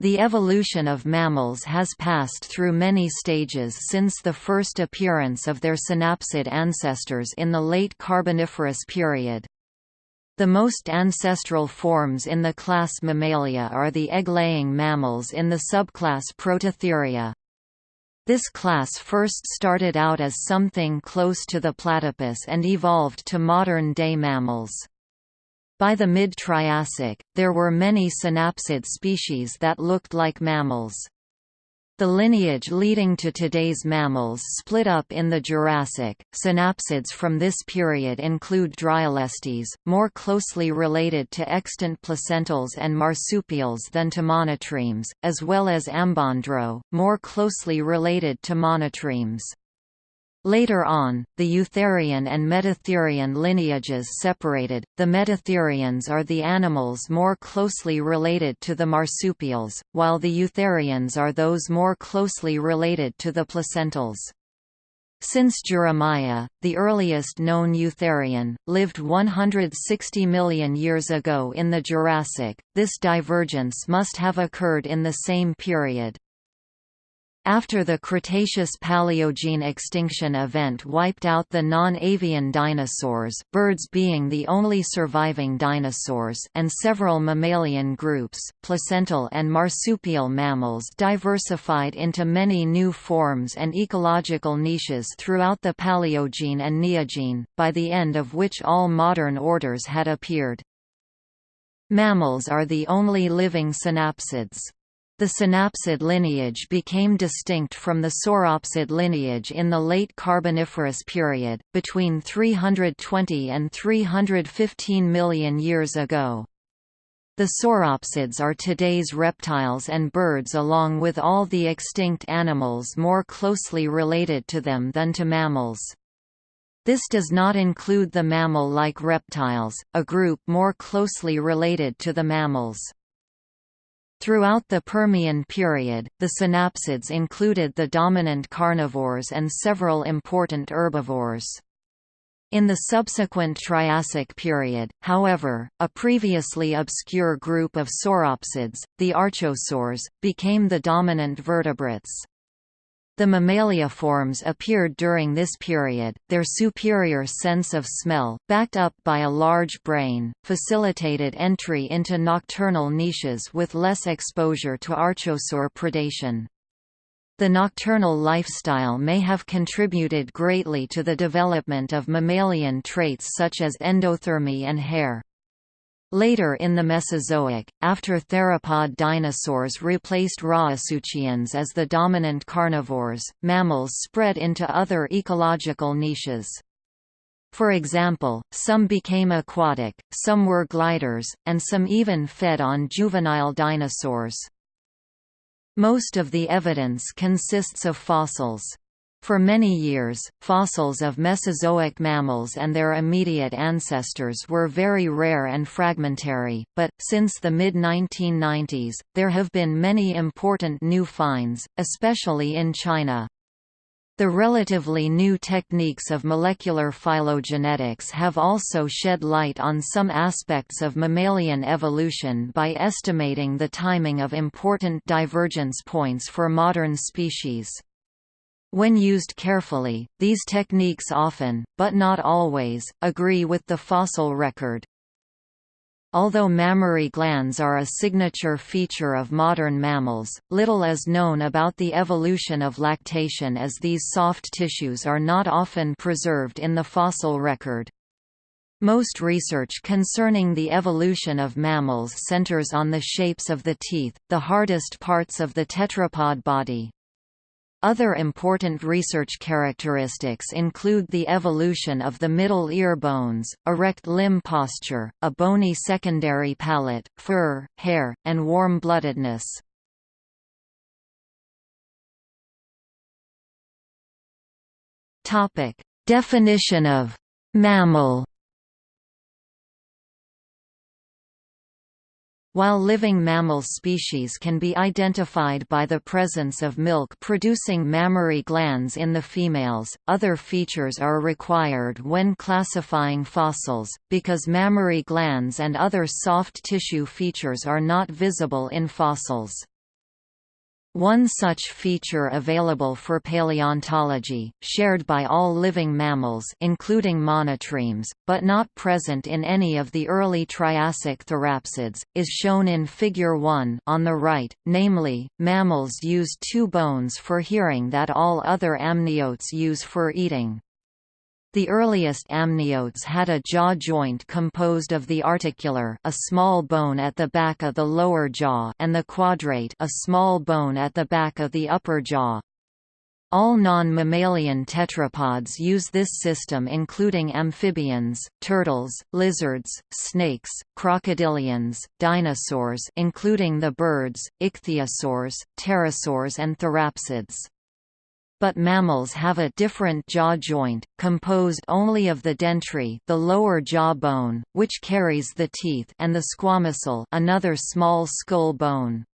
The evolution of mammals has passed through many stages since the first appearance of their synapsid ancestors in the late Carboniferous period. The most ancestral forms in the class Mammalia are the egg-laying mammals in the subclass Prototheria. This class first started out as something close to the platypus and evolved to modern-day mammals. By the mid-Triassic, there were many synapsid species that looked like mammals. The lineage leading to today's mammals split up in the Jurassic. Synapsids from this period include Dryolestes, more closely related to extant placentals and marsupials than to monotremes, as well as Ambondro, more closely related to monotremes. Later on, the Eutherian and Metatherian lineages separated. The Metatherians are the animals more closely related to the marsupials, while the Eutherians are those more closely related to the placentals. Since Juramaia, the earliest known Eutherian, lived 160 million years ago in the Jurassic, this divergence must have occurred in the same period. After the Cretaceous-Paleogene extinction event wiped out the non-avian dinosaurs birds being the only surviving dinosaurs and several mammalian groups, placental and marsupial mammals diversified into many new forms and ecological niches throughout the Paleogene and Neogene, by the end of which all modern orders had appeared. Mammals are the only living synapsids. The synapsid lineage became distinct from the sauropsid lineage in the late Carboniferous period, between 320 and 315 million years ago. The sauropsids are today's reptiles and birds along with all the extinct animals more closely related to them than to mammals. This does not include the mammal-like reptiles, a group more closely related to the mammals. Throughout the Permian period, the synapsids included the dominant carnivores and several important herbivores. In the subsequent Triassic period, however, a previously obscure group of sauropsids, the archosaurs, became the dominant vertebrates. The mammaliaforms appeared during this period, their superior sense of smell, backed up by a large brain, facilitated entry into nocturnal niches with less exposure to archosaur predation. The nocturnal lifestyle may have contributed greatly to the development of mammalian traits such as endothermy and hair. Later in the Mesozoic, after theropod dinosaurs replaced rauisuchians as the dominant carnivores, mammals spread into other ecological niches. For example, some became aquatic, some were gliders, and some even fed on juvenile dinosaurs. Most of the evidence consists of fossils. For many years, fossils of Mesozoic mammals and their immediate ancestors were very rare and fragmentary, but, since the mid-1990s, there have been many important new finds, especially in China. The relatively new techniques of molecular phylogenetics have also shed light on some aspects of mammalian evolution by estimating the timing of important divergence points for modern species. When used carefully, these techniques often, but not always, agree with the fossil record. Although mammary glands are a signature feature of modern mammals, little is known about the evolution of lactation as these soft tissues are not often preserved in the fossil record. Most research concerning the evolution of mammals centers on the shapes of the teeth, the hardest parts of the tetrapod body. Other important research characteristics include the evolution of the middle ear bones, erect limb posture, a bony secondary palate, fur, hair, and warm-bloodedness. Definition of «mammal» While living mammal species can be identified by the presence of milk-producing mammary glands in the females, other features are required when classifying fossils, because mammary glands and other soft tissue features are not visible in fossils. One such feature available for paleontology, shared by all living mammals including monotremes, but not present in any of the early Triassic therapsids, is shown in Figure 1 on the right, namely, mammals use two bones for hearing that all other amniotes use for eating. The earliest amniotes had a jaw joint composed of the articular a small bone at the back of the lower jaw and the quadrate a small bone at the back of the upper jaw. All non-mammalian tetrapods use this system including amphibians, turtles, lizards, snakes, crocodilians, dinosaurs including the birds, ichthyosaurs, pterosaurs and therapsids. But mammals have a different jaw joint, composed only of the dentary the lower jaw bone, which carries the teeth and the squamosal another small skull bone.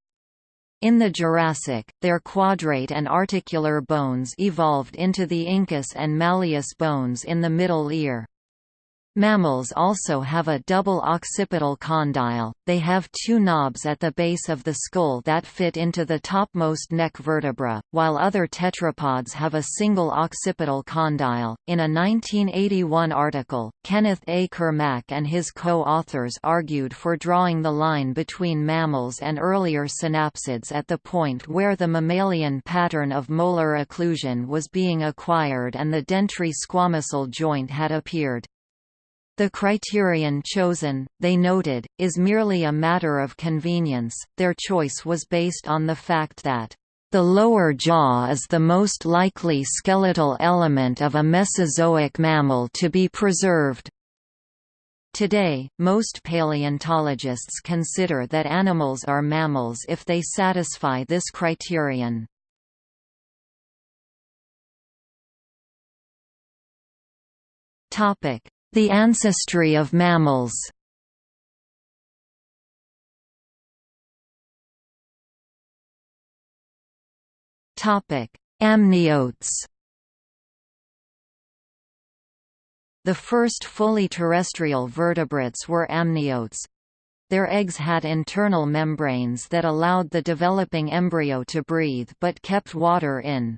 In the Jurassic, their quadrate and articular bones evolved into the incus and malleus bones in the middle ear. Mammals also have a double occipital condyle, they have two knobs at the base of the skull that fit into the topmost neck vertebra, while other tetrapods have a single occipital condyle. In a 1981 article, Kenneth A. Kermack and his co-authors argued for drawing the line between mammals and earlier synapsids at the point where the mammalian pattern of molar occlusion was being acquired and the dentary squamosal joint had appeared. The criterion chosen, they noted, is merely a matter of convenience. Their choice was based on the fact that the lower jaw is the most likely skeletal element of a Mesozoic mammal to be preserved. Today, most paleontologists consider that animals are mammals if they satisfy this criterion. Topic: the ancestry of mammals Amniotes The first fully terrestrial vertebrates were amniotes. Their eggs had internal membranes that allowed the developing embryo to breathe but kept water in.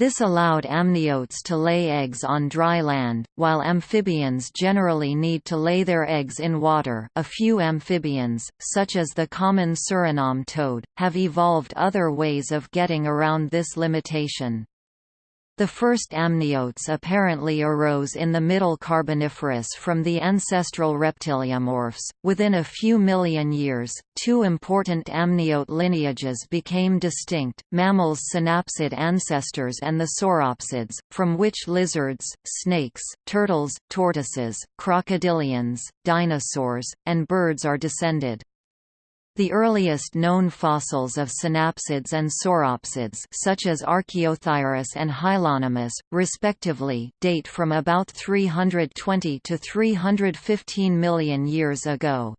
This allowed amniotes to lay eggs on dry land, while amphibians generally need to lay their eggs in water. A few amphibians, such as the common Suriname toad, have evolved other ways of getting around this limitation. The first amniotes apparently arose in the Middle Carboniferous from the ancestral reptiliomorphs. Within a few million years, two important amniote lineages became distinct mammals' synapsid ancestors and the sauropsids, from which lizards, snakes, turtles, tortoises, crocodilians, dinosaurs, and birds are descended. The earliest known fossils of synapsids and sauropsids such as Archaeothyris and Hylonomus, respectively, date from about 320 to 315 million years ago.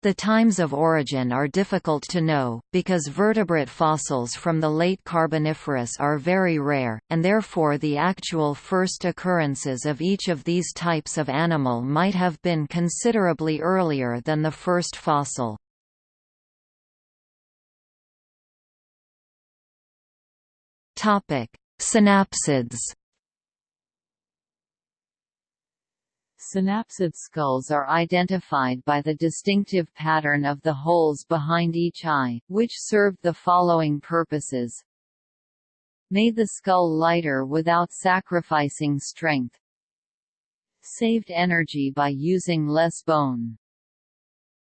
The times of origin are difficult to know, because vertebrate fossils from the late Carboniferous are very rare, and therefore the actual first occurrences of each of these types of animal might have been considerably earlier than the first fossil. Topic: Synapsids. Synapsid skulls are identified by the distinctive pattern of the holes behind each eye, which served the following purposes. Made the skull lighter without sacrificing strength. Saved energy by using less bone.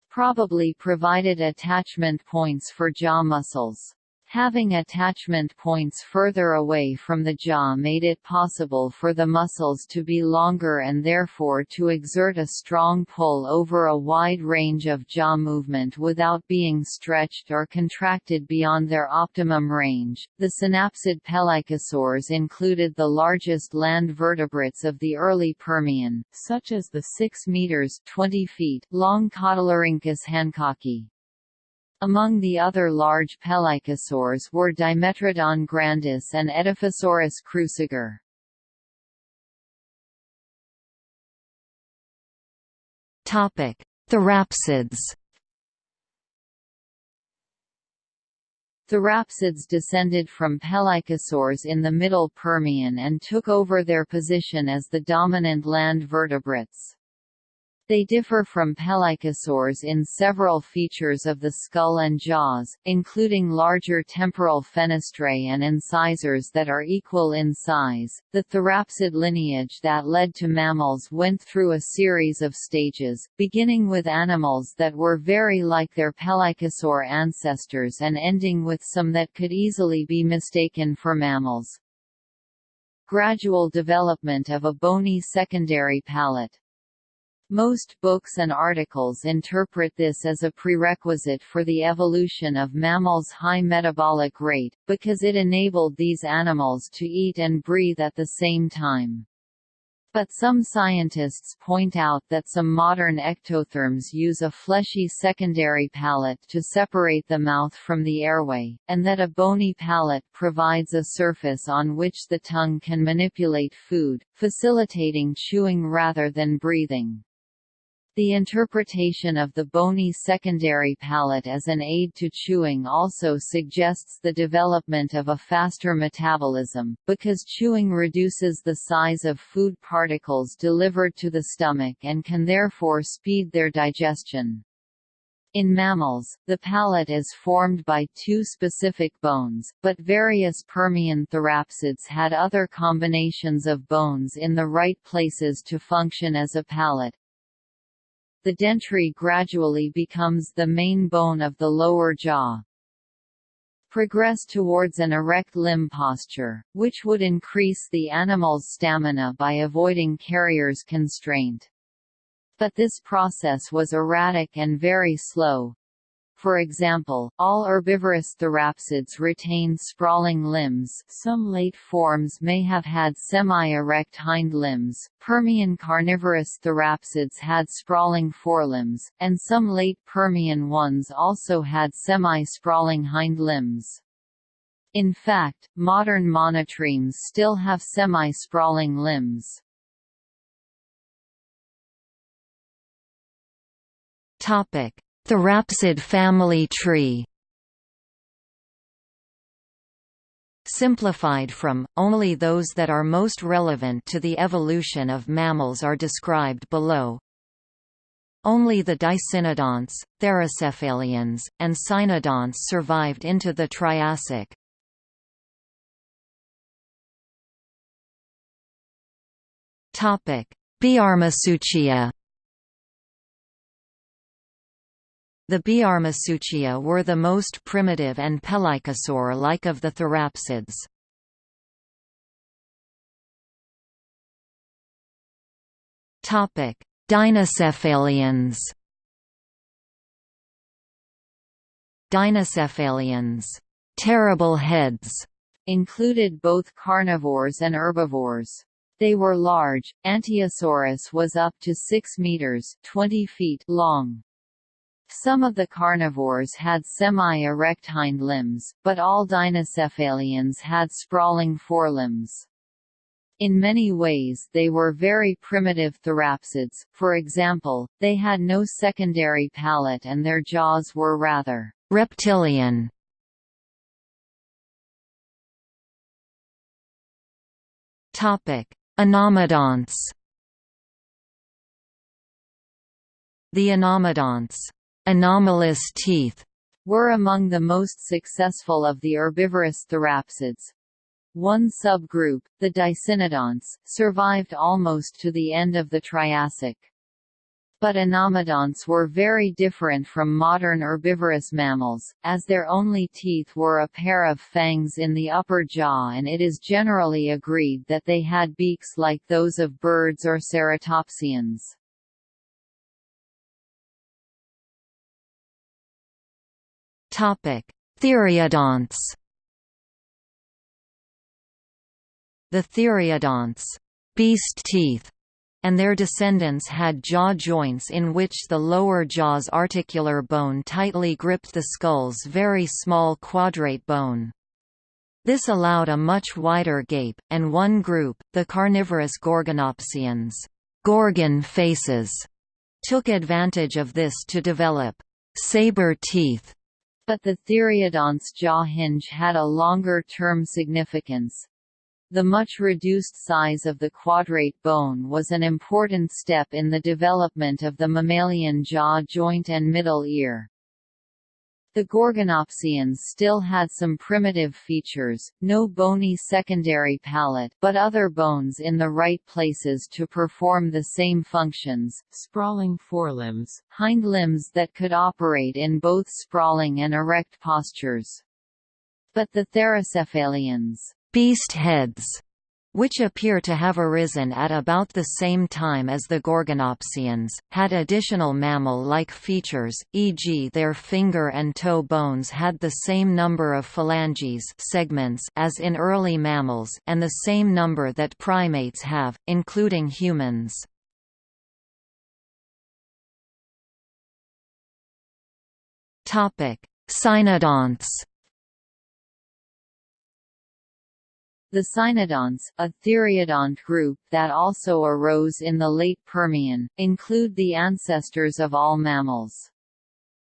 Probably provided attachment points for jaw muscles. Having attachment points further away from the jaw made it possible for the muscles to be longer and therefore to exert a strong pull over a wide range of jaw movement without being stretched or contracted beyond their optimum range. The synapsid pelycosaurs included the largest land vertebrates of the early Permian, such as the 6 meters 20 feet long Cotylorhynchus hancocki. Among the other large pelycosaurs were Dimetrodon grandis and Edaphosaurus cruciger. Topic: Therapsids. Therapsids descended from pelycosaurs in the Middle Permian and took over their position as the dominant land vertebrates. They differ from pelycosaurs in several features of the skull and jaws, including larger temporal fenestrae and incisors that are equal in size. The therapsid lineage that led to mammals went through a series of stages, beginning with animals that were very like their pelycosaur ancestors and ending with some that could easily be mistaken for mammals. Gradual development of a bony secondary palate most books and articles interpret this as a prerequisite for the evolution of mammals' high metabolic rate, because it enabled these animals to eat and breathe at the same time. But some scientists point out that some modern ectotherms use a fleshy secondary palate to separate the mouth from the airway, and that a bony palate provides a surface on which the tongue can manipulate food, facilitating chewing rather than breathing. The interpretation of the bony secondary palate as an aid to chewing also suggests the development of a faster metabolism, because chewing reduces the size of food particles delivered to the stomach and can therefore speed their digestion. In mammals, the palate is formed by two specific bones, but various Permian therapsids had other combinations of bones in the right places to function as a palate, the dentary gradually becomes the main bone of the lower jaw. Progress towards an erect limb posture, which would increase the animal's stamina by avoiding carrier's constraint. But this process was erratic and very slow, for example, all herbivorous therapsids retain sprawling limbs some late forms may have had semi-erect hind limbs, Permian carnivorous therapsids had sprawling forelimbs, and some late Permian ones also had semi-sprawling hind limbs. In fact, modern monotremes still have semi-sprawling limbs. Topic: Therapsid family tree Simplified from, only those that are most relevant to the evolution of mammals are described below. Only the dicynodonts, therocephalians, and cynodonts survived into the Triassic. Biarmosuchia The Biarmosuchia were the most primitive and pelycosaur-like of the therapsids. Topic: Dinocephalians Dinocephalians terrible heads included both carnivores and herbivores. They were large. Anteosaurus was up to 6 meters (20 feet) long. Some of the carnivores had semi-erect hind limbs, but all dinocephalians had sprawling forelimbs. In many ways they were very primitive therapsids, for example, they had no secondary palate and their jaws were rather reptilian. Anomodonts The anomodonts anomalous teeth were among the most successful of the herbivorous therapsids. One subgroup, the dicynodonts, survived almost to the end of the Triassic. But anomodonts were very different from modern herbivorous mammals, as their only teeth were a pair of fangs in the upper jaw and it is generally agreed that they had beaks like those of birds or ceratopsians. Theriodonts. The theriodonts, beast teeth, and their descendants had jaw joints in which the lower jaw's articular bone tightly gripped the skull's very small quadrate bone. This allowed a much wider gape, and one group, the carnivorous Gorgonopsians Gorgon faces, took advantage of this to develop saber teeth But the Theriodonts jaw hinge had a longer-term significance. The much reduced size of the quadrate bone was an important step in the development of the mammalian jaw joint and middle ear. The Gorgonopsians still had some primitive features, no bony secondary palate but other bones in the right places to perform the same functions, sprawling forelimbs, hind limbs that could operate in both sprawling and erect postures. But the Therocephalians beast heads which appear to have arisen at about the same time as the Gorgonopsians, had additional mammal-like features, e.g. their finger and toe bones had the same number of phalanges segments as in early mammals and the same number that primates have, including humans. Cynodonts The cynodonts, a theriodont group that also arose in the late Permian, include the ancestors of all mammals.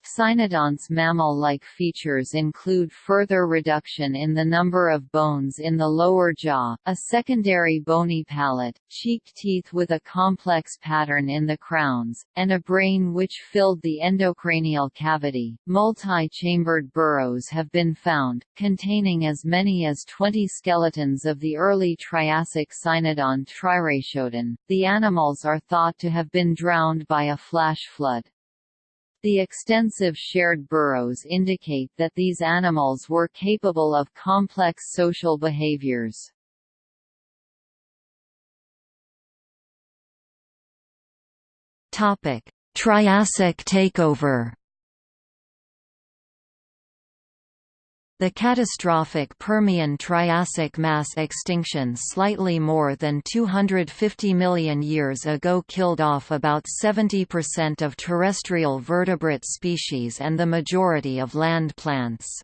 Cynodonts' mammal-like features include further reduction in the number of bones in the lower jaw, a secondary bony palate, cheek teeth with a complex pattern in the crowns, and a brain which filled the endocranial cavity. Multi-chambered burrows have been found, containing as many as 20 skeletons of the early Triassic cynodont Thrinaxodon. The animals are thought to have been drowned by a flash flood. The extensive shared burrows indicate that these animals were capable of complex social behaviors. Topic: Triassic takeover The catastrophic Permian-Triassic mass extinction slightly more than 250 million years ago killed off about 70% of terrestrial vertebrate species and the majority of land plants.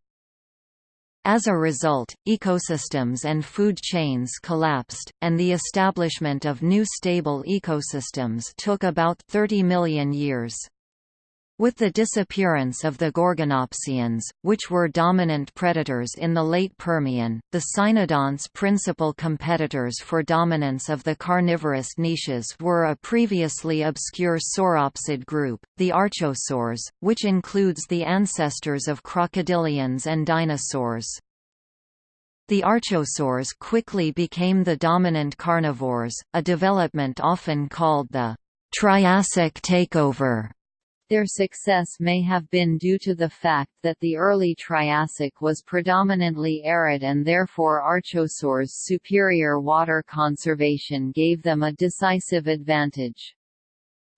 As a result, ecosystems and food chains collapsed, and the establishment of new stable ecosystems took about 30 million years. With the disappearance of the Gorgonopsians, which were dominant predators in the late Permian, the cynodonts' principal competitors for dominance of the carnivorous niches were a previously obscure sauropsid group, the archosaurs, which includes the ancestors of crocodilians and dinosaurs. The archosaurs quickly became the dominant carnivores, a development often called the Triassic takeover. Their success may have been due to the fact that the early Triassic was predominantly arid and therefore archosaurs' superior water conservation gave them a decisive advantage.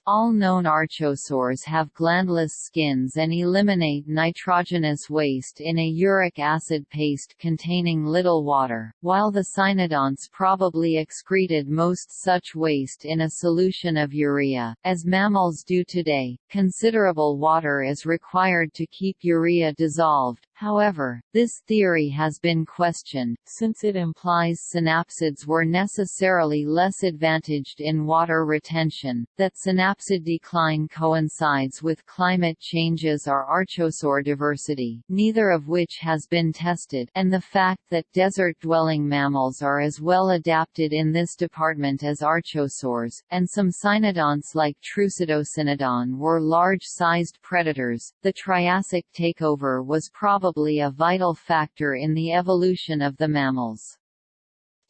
All known archosaurs have glandless skins and eliminate nitrogenous waste in a uric acid paste containing little water, while the cynodonts probably excreted most such waste in a solution of urea. As mammals do today, considerable water is required to keep urea dissolved, However, this theory has been questioned, since it implies synapsids were necessarily less advantaged in water retention, that synapsid decline coincides with climate changes or archosaur diversity neither of which has been tested and the fact that desert-dwelling mammals are as well adapted in this department as archosaurs, and some cynodonts like Trucidocynodon were large-sized predators. The Triassic takeover was probably probably a vital factor in the evolution of the mammals.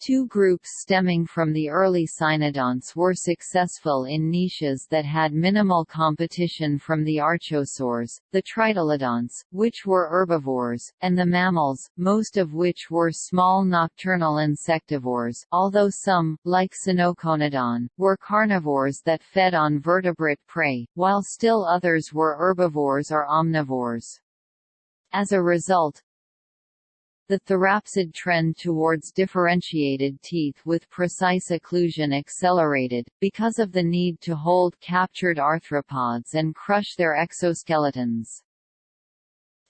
Two groups stemming from the early cynodonts were successful in niches that had minimal competition from the archosaurs, the tritylodonts, which were herbivores, and the mammals, most of which were small nocturnal insectivores although some, like Sinoconodon, were carnivores that fed on vertebrate prey, while still others were herbivores or omnivores. As a result, the therapsid trend towards differentiated teeth with precise occlusion accelerated, because of the need to hold captured arthropods and crush their exoskeletons.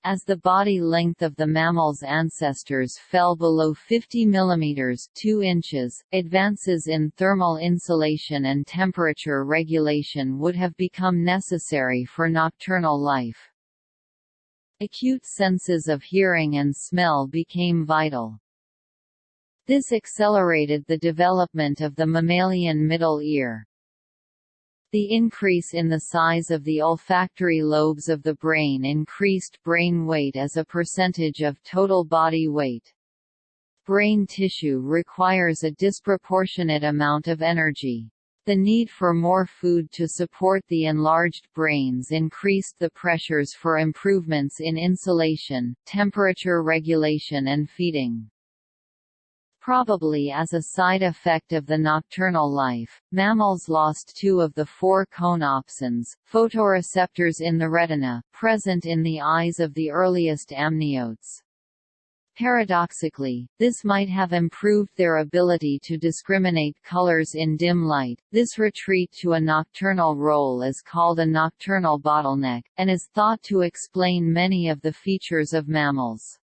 As the body length of the mammal's ancestors fell below 50 mm 2 inches, advances in thermal insulation and temperature regulation would have become necessary for nocturnal life. Acute senses of hearing and smell became vital. This accelerated the development of the mammalian middle ear. The increase in the size of the olfactory lobes of the brain increased brain weight as a percentage of total body weight. Brain tissue requires a disproportionate amount of energy. The need for more food to support the enlarged brains increased the pressures for improvements in insulation, temperature regulation and feeding. Probably as a side effect of the nocturnal life, mammals lost two of the four cone opsins, photoreceptors in the retina, present in the eyes of the earliest amniotes. Paradoxically, this might have improved their ability to discriminate colors in dim light. This retreat to a nocturnal role is called a nocturnal bottleneck, and is thought to explain many of the features of mammals.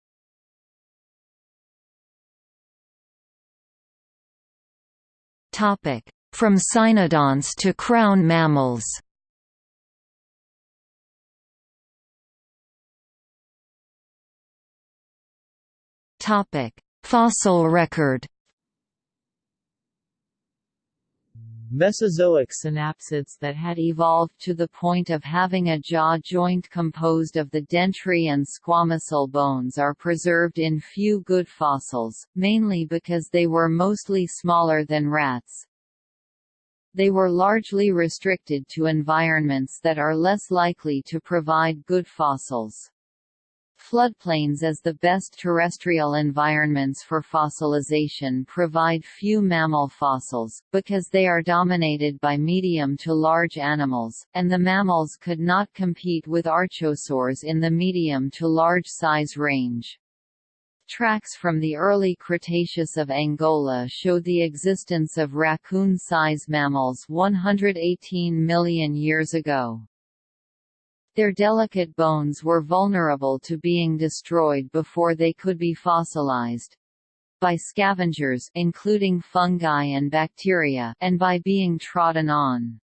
Topic: From cynodonts to crown mammals. Fossil record. Mesozoic synapsids that had evolved to the point of having a jaw joint composed of the dentary and squamosal bones are preserved in few good fossils, mainly because they were mostly smaller than rats. They were largely restricted to environments that are less likely to provide good fossils. Floodplains as the best terrestrial environments for fossilization provide few mammal fossils, because they are dominated by medium to large animals, and the mammals could not compete with archosaurs in the medium to large size range. Tracks from the early Cretaceous of Angola show the existence of raccoon-size mammals 118 million years ago. Their delicate bones were vulnerable to being destroyed before they could be fossilized by scavengers including fungi and bacteria and by being trodden on.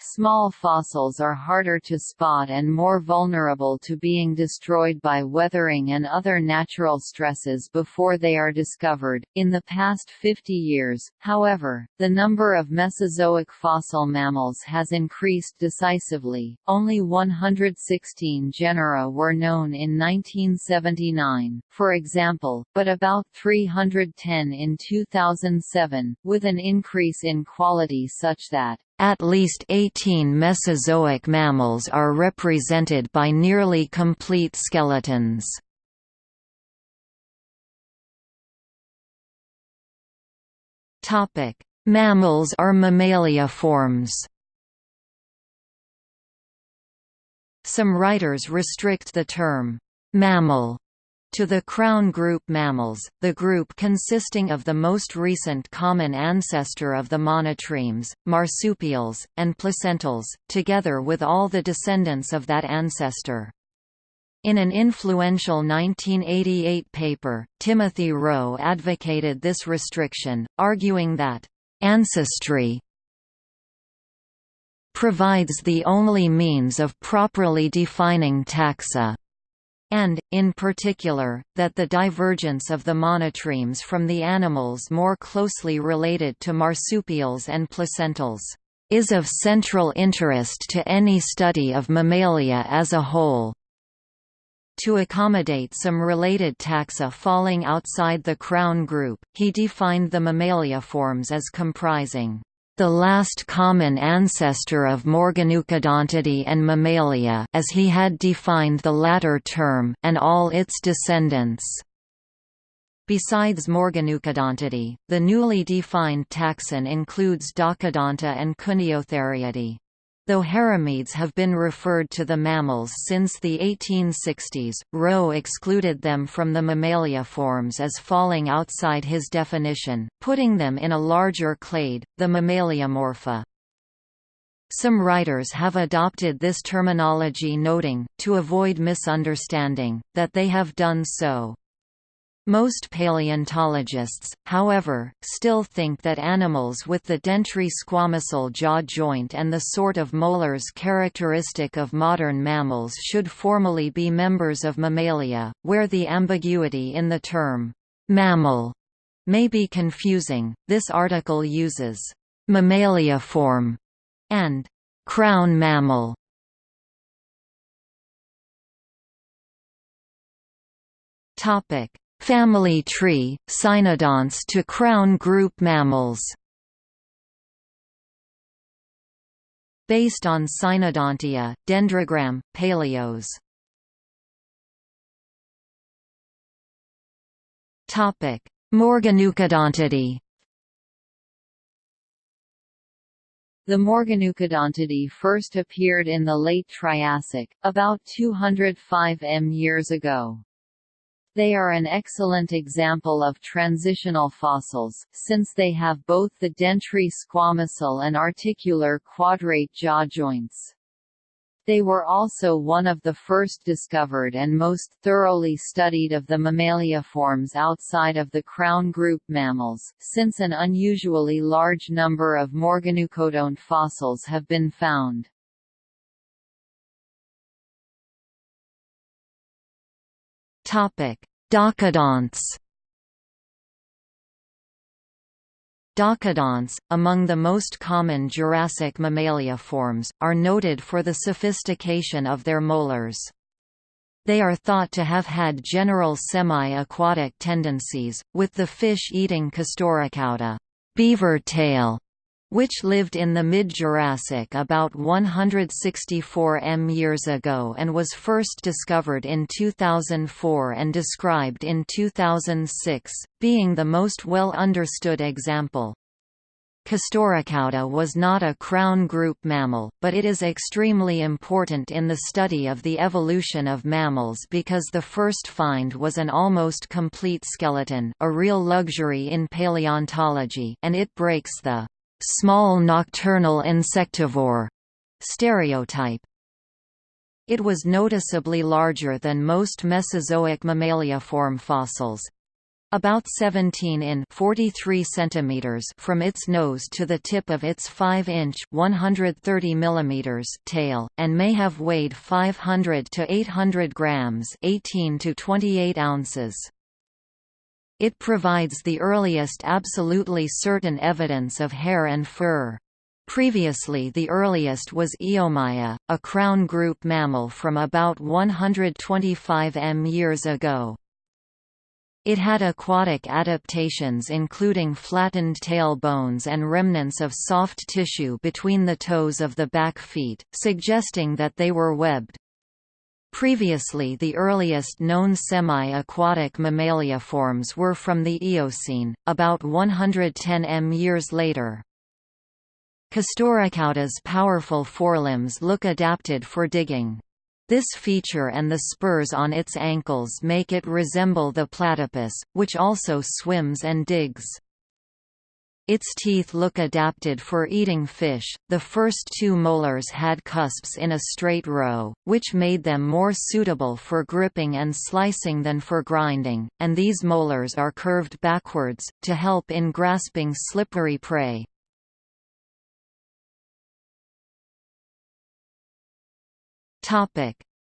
Small fossils are harder to spot and more vulnerable to being destroyed by weathering and other natural stresses before they are discovered. In the past 50 years, however, the number of Mesozoic fossil mammals has increased decisively. Only 116 genera were known in 1979, for example, but about 310 in 2007, with an increase in quality such that at least 18 Mesozoic mammals are represented by nearly complete skeletons. Mammals are mammalia forms. Some writers restrict the term mammal to the crown group mammals, the group consisting of the most recent common ancestor of the monotremes, marsupials, and placentals, together with all the descendants of that ancestor. In an influential 1988 paper, Timothy Rowe advocated this restriction, arguing that, "...ancestry provides the only means of properly defining taxa." And, in particular, that the divergence of the monotremes from the animals more closely related to marsupials and placentals is of central interest to any study of mammalia as a whole. To accommodate some related taxa falling outside the crown group, he defined the mammalia forms as comprising the last common ancestor of Morganucodontidae and Mammalia as he had defined the latter term and all its descendants. Besides Morganucodontidae, the newly defined taxon includes Docodonta and Kuehneotheriidae. Though haramiyids have been referred to the mammals since the 1860s, Rowe excluded them from the mammalia forms as falling outside his definition, putting them in a larger clade, the Mammaliomorpha. Some writers have adopted this terminology noting, to avoid misunderstanding, that they have done so Most paleontologists, however, still think that animals with the dentary-squamosal jaw joint and the sort of molars characteristic of modern mammals should formally be members of Mammalia, where the ambiguity in the term mammal may be confusing. This article uses mammaliaform and crown mammal Topic: Family tree, Cynodonts to crown group mammals. Based on Cynodontia, Dendrogram, Paleos. Morganucodontidae The Morganucodontidae first appeared in the late Triassic, about 205 m years ago. They are an excellent example of transitional fossils, since they have both the dentary squamosal and articular quadrate jaw joints. They were also one of the first discovered and most thoroughly studied of the mammaliaforms outside of the crown group mammals, since an unusually large number of Morganucodont fossils have been found. Docodonts. Docodonts, among the most common Jurassic mammalia forms, are noted for the sophistication of their molars. They are thought to have had general semi-aquatic tendencies, with the fish-eating Castorocauda beaver tail which lived in the mid-Jurassic about 164 m years ago and was first discovered in 2004 and described in 2006, being the most well understood example. Castorocauda was not a crown group mammal, but it is extremely important in the study of the evolution of mammals because the first find was an almost complete skeleton a real luxury in paleontology and it breaks the small nocturnal insectivore stereotype. It was noticeably larger than most Mesozoic mammaliaform fossils, about 17 in 43 centimeters from its nose to the tip of its 5-inch 130 millimeters tail, and may have weighed 500 to 800 grams 18 to 28 ounces. It provides the earliest absolutely certain evidence of hair and fur. Previously the earliest was Eomaia, a crown group mammal from about 125 m years ago. It had aquatic adaptations including flattened tail bones and remnants of soft tissue between the toes of the back feet, suggesting that they were webbed. Previously the earliest known semi-aquatic mammalia forms were from the Eocene, about 110 m years later. Castorocauda's powerful forelimbs look adapted for digging. This feature and the spurs on its ankles make it resemble the platypus, which also swims and digs. Its teeth look adapted for eating fish. The first two molars had cusps in a straight row, which made them more suitable for gripping and slicing than for grinding, and these molars are curved backwards, to help in grasping slippery prey.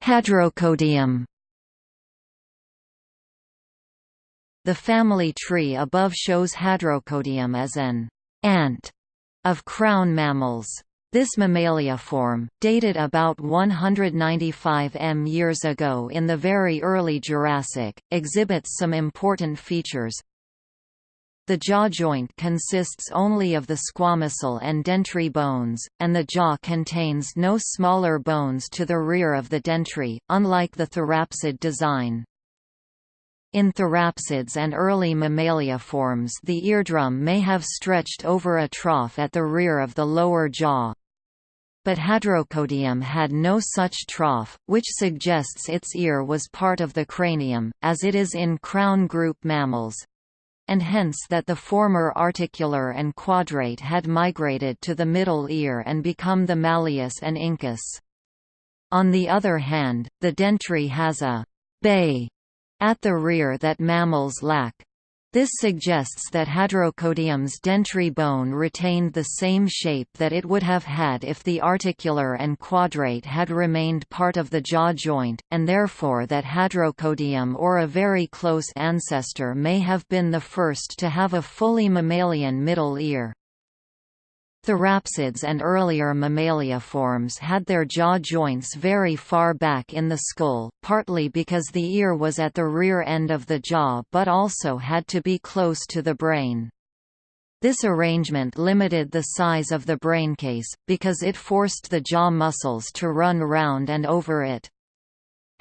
Hadrocodium The family tree above shows Hadrocodium as an aunt of crown mammals. This mammalia form, dated about 195 m years ago in the very early Jurassic, exhibits some important features. The jaw joint consists only of the squamosal and dentary bones, and the jaw contains no smaller bones to the rear of the dentary, unlike the therapsid design. In therapsids and early mammalia forms the eardrum may have stretched over a trough at the rear of the lower jaw. But Hadrocodium had no such trough, which suggests its ear was part of the cranium, as it is in crown group mammals, and hence that the former articular and quadrate had migrated to the middle ear and become the malleus and incus. On the other hand, the dentary has a bay at the rear that mammals lack. This suggests that Hadrocodium's dentary bone retained the same shape that it would have had if the articular and quadrate had remained part of the jaw joint, and therefore that Hadrocodium or a very close ancestor may have been the first to have a fully mammalian middle ear. Therapsids and earlier mammalia forms had their jaw joints very far back in the skull, partly because the ear was at the rear end of the jaw but also had to be close to the brain. This arrangement limited the size of the braincase, because it forced the jaw muscles to run round and over it.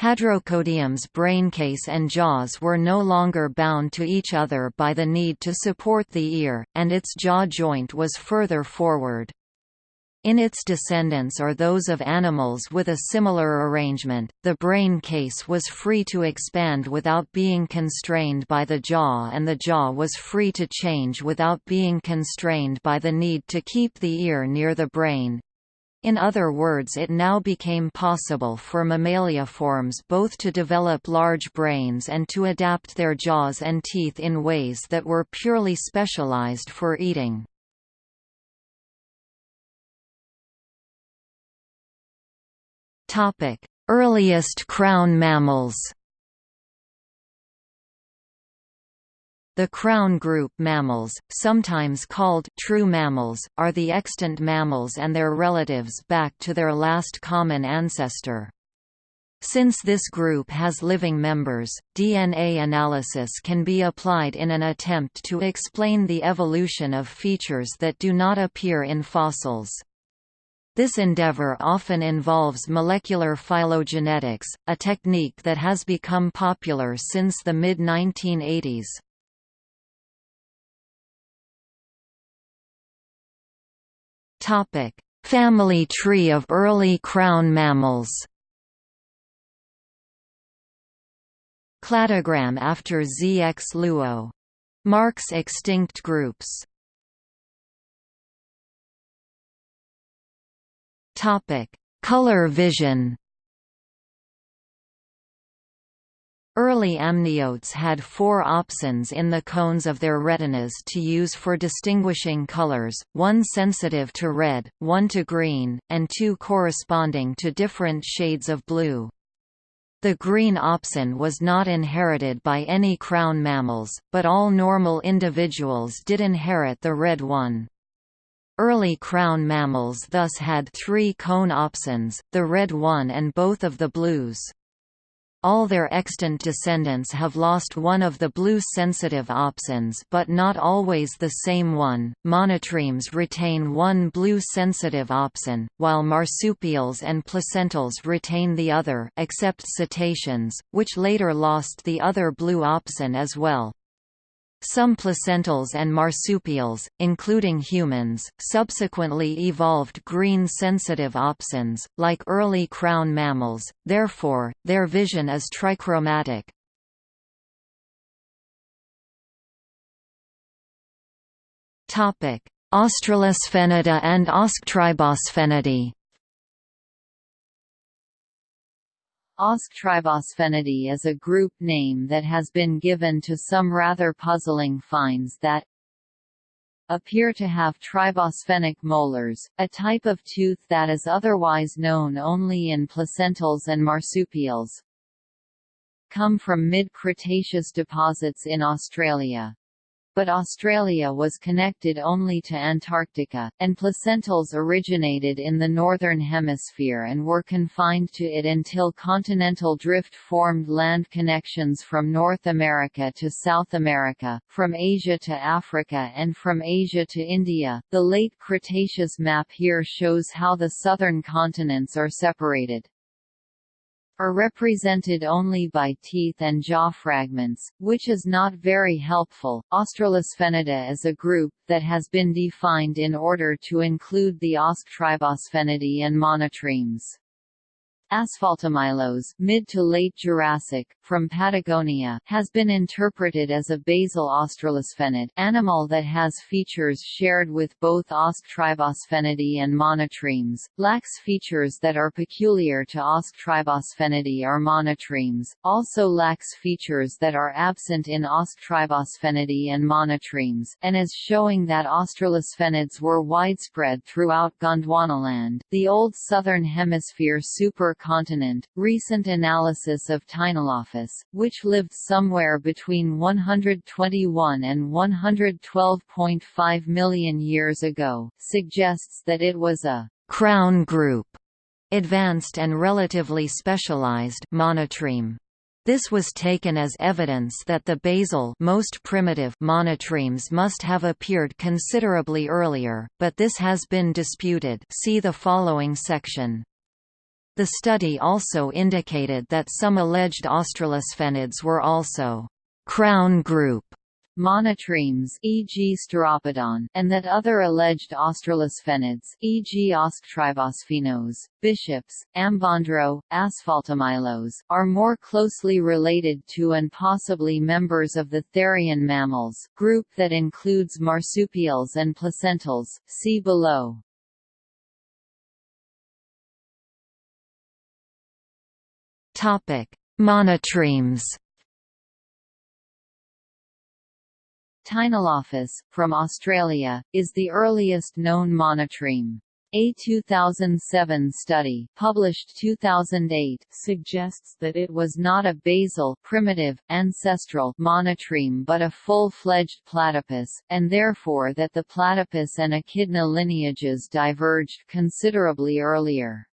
Hadrocodium's braincase and jaws were no longer bound to each other by the need to support the ear, and its jaw joint was further forward. In its descendants or those of animals with a similar arrangement, the brain case was free to expand without being constrained by the jaw and the jaw was free to change without being constrained by the need to keep the ear near the brain. In other words it now became possible for mammaliaforms both to develop large brains and to adapt their jaws and teeth in ways that were purely specialized for eating. Earliest crown mammals The crown group mammals, sometimes called true mammals, are the extant mammals and their relatives back to their last common ancestor. Since this group has living members, DNA analysis can be applied in an attempt to explain the evolution of features that do not appear in fossils. This endeavor often involves molecular phylogenetics, a technique that has become popular since the mid-1980s. Topic: Family tree of early crown mammals. Cladogram after ZX Luo. Marks extinct groups. Topic: Color vision. Early amniotes had four opsins in the cones of their retinas to use for distinguishing colors, one sensitive to red, one to green, and two corresponding to different shades of blue. The green opsin was not inherited by any crown mammals, but all normal individuals did inherit the red one. Early crown mammals thus had three cone opsins, the red one and both of the blues. All their extant descendants have lost one of the blue-sensitive opsins but not always the same one. Monotremes retain one blue-sensitive opsin, while marsupials and placentals retain the other except cetaceans, which later lost the other blue opsin as well. Some placentals and marsupials, including humans, subsequently evolved green-sensitive opsins, like early crown mammals, therefore, their vision is trichromatic. Australosphenida and Ausktribosphenida Ausktribosphenida is a group name that has been given to some rather puzzling finds that appear to have tribosphenic molars, a type of tooth that is otherwise known only in placentals and marsupials. Come from mid-Cretaceous deposits in Australia. But Australia was connected only to Antarctica, and placentals originated in the Northern Hemisphere and were confined to it until continental drift formed land connections from North America to South America, from Asia to Africa and from Asia to India. The late Cretaceous map here shows how the southern continents are separated are represented only by teeth and jaw fragments, which is not very helpful. Australosphenida is a group that has been defined in order to include the Ausktribosphenida and monotremes. Asfaltomylos mid to late Jurassic, from Patagonia, has been interpreted as a basal australosphenid animal that has features shared with both Ausktribosphenida and monotremes, lacks features that are peculiar to Ausktribosphenida or monotremes, also lacks features that are absent in Ausktribosphenida and monotremes, and is showing that australosphenids were widespread throughout Gondwanaland, the old southern hemisphere supercontinent. Recent analysis of Teinolophos which lived somewhere between 121 and 112.5 million years ago, suggests that it was a crown group, advanced and relatively specialized monotreme. This was taken as evidence that the basal most primitive monotremes must have appeared considerably earlier, but this has been disputed see the following section. The study also indicated that some alleged australosphenids were also crown group monotremes e.g. Steropodon, and that other alleged australosphenids e.g. Ausktribosphenos, bishops, Ambondro, Asfaltomylos, are more closely related to and possibly members of the therian mammals, group that includes marsupials and placentals, see below. Monotremes. Teinolophos, from Australia, is the earliest known monotreme. A 2007 study published 2008 suggests that it was not a basal primitive, ancestral monotreme but a full-fledged platypus, and therefore that the platypus and echidna lineages diverged considerably earlier.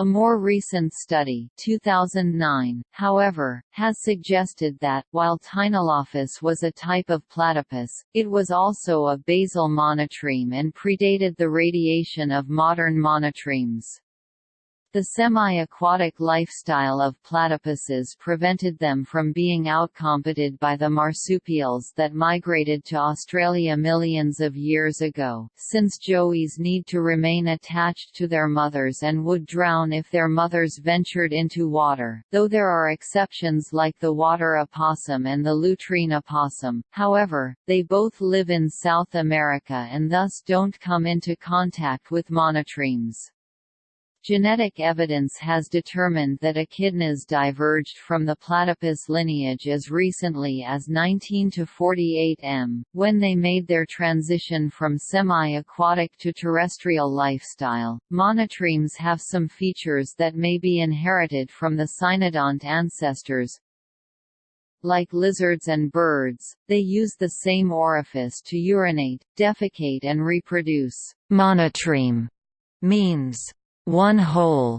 A more recent study 2009, however, has suggested that, while Teinolophos was a type of platypus, it was also a basal monotreme and predated the radiation of modern monotremes. The semi-aquatic lifestyle of platypuses prevented them from being outcompeted by the marsupials that migrated to Australia millions of years ago, since joeys need to remain attached to their mothers and would drown if their mothers ventured into water, though there are exceptions like the water opossum and the lutrine opossum, however, they both live in South America and thus don't come into contact with monotremes. Genetic evidence has determined that echidnas diverged from the platypus lineage as recently as 19 to 48 m, when they made their transition from semi-aquatic to terrestrial lifestyle. Monotremes have some features that may be inherited from the cynodont ancestors, like lizards and birds, they use the same orifice to urinate, defecate and reproduce. Monotreme means one hole.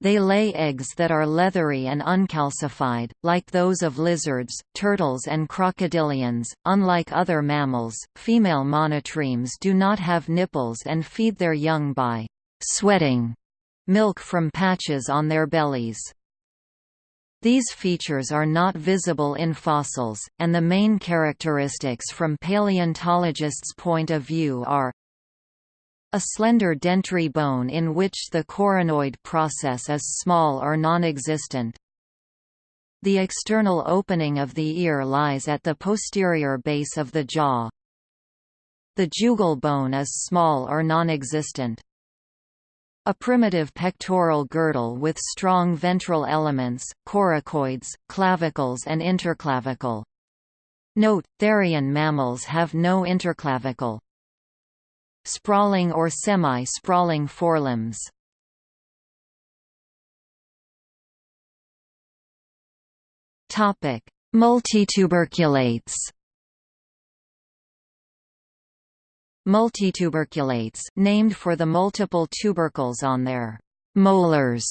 They lay eggs that are leathery and uncalcified, like those of lizards, turtles and crocodilians. Unlike other mammals, female monotremes do not have nipples and feed their young by sweating milk from patches on their bellies. These features are not visible in fossils, and the main characteristics from paleontologists' point of view are a slender dentary bone in which the coronoid process is small or non-existent. The external opening of the ear lies at the posterior base of the jaw. The jugal bone is small or non-existent. A primitive pectoral girdle with strong ventral elements, coracoids, clavicles and interclavicle. Note, therian mammals have no interclavicle sprawling or semi-sprawling forelimbs. Topic: Multituberculates. Multituberculates, named for the multiple tubercles on their molars,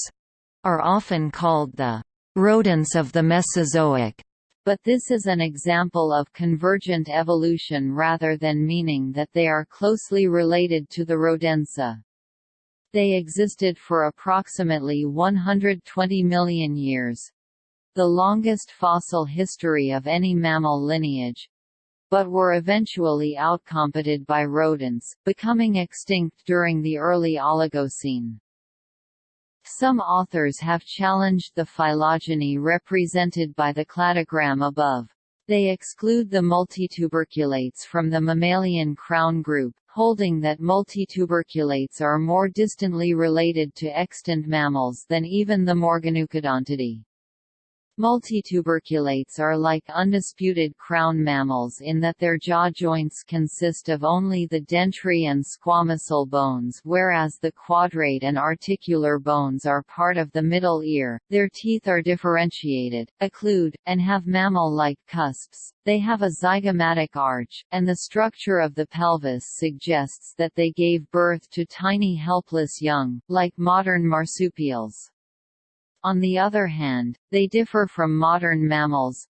are often called the rodents of the Mesozoic but this is an example of convergent evolution rather than meaning that they are closely related to the Rodentia. They existed for approximately 120 million years. The longest fossil history of any mammal lineage, but were eventually outcompeted by rodents, becoming extinct during the early Oligocene. Some authors have challenged the phylogeny represented by the cladogram above. They exclude the multituberculates from the mammalian crown group, holding that multituberculates are more distantly related to extant mammals than even the Morganucodontidae. Multituberculates are like undisputed crown mammals in that their jaw joints consist of only the dentary and squamosal bones whereas the quadrate and articular bones are part of the middle ear, their teeth are differentiated, occlude, and have mammal-like cusps, they have a zygomatic arch, and the structure of the pelvis suggests that they gave birth to tiny helpless young, like modern marsupials. On the other hand, they differ from modern mammals.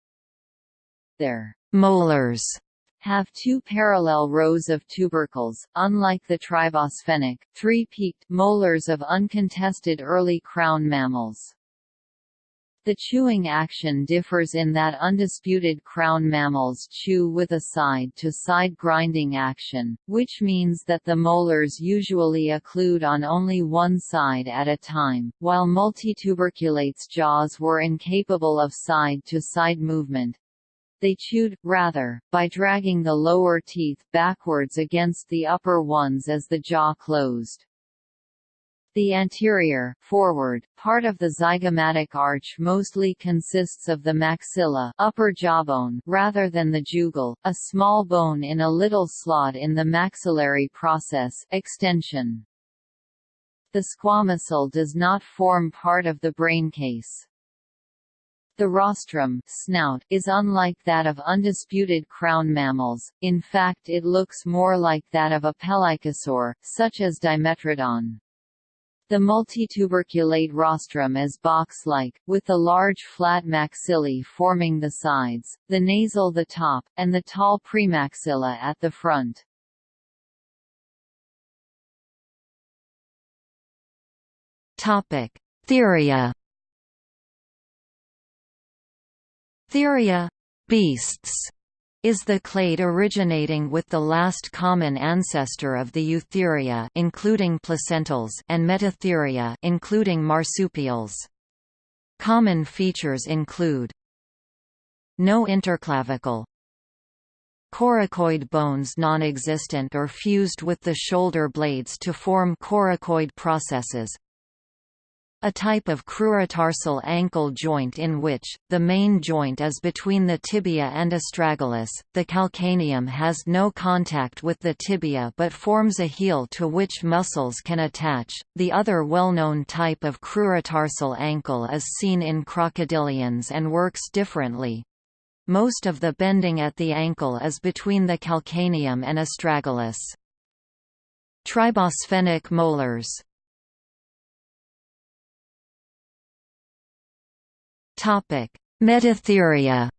Their molars have two parallel rows of tubercles, unlike the tribosphenic, three-peaked molars of uncontested early crown mammals. The chewing action differs in that undisputed crown mammals chew with a side-to-side -side grinding action, which means that the molars usually occlude on only one side at a time, while multituberculates' jaws were incapable of side-to-side -side movement. They chewed, rather, by dragging the lower teeth backwards against the upper ones as the jaw closed. The anterior forward, part of the zygomatic arch mostly consists of the maxilla upper jawbone rather than the jugal, a small bone in a little slot in the maxillary process extension. The squamosal does not form part of the braincase. The rostrum snout is unlike that of undisputed crown mammals, in fact it looks more like that of a pelycosaur, such as Dimetrodon. The multituberculate rostrum is box-like, with the large flat maxillae forming the sides, the nasal the top, and the tall premaxilla at the front. Topic: Theria. Theria beasts is the clade originating with the last common ancestor of the Eutheria including placentals and Metatheria including marsupials. Common features include no interclavicle, Coracoid bones non-existent or fused with the shoulder blades to form coracoid processes, a type of crurotarsal ankle joint in which, the main joint is between the tibia and astragalus, the calcaneum has no contact with the tibia but forms a heel to which muscles can attach. The other well-known type of crurotarsal ankle is seen in crocodilians and works differently. Most of the bending at the ankle is between the calcaneum and astragalus. Tribosphenic molars Topic: Metatheria.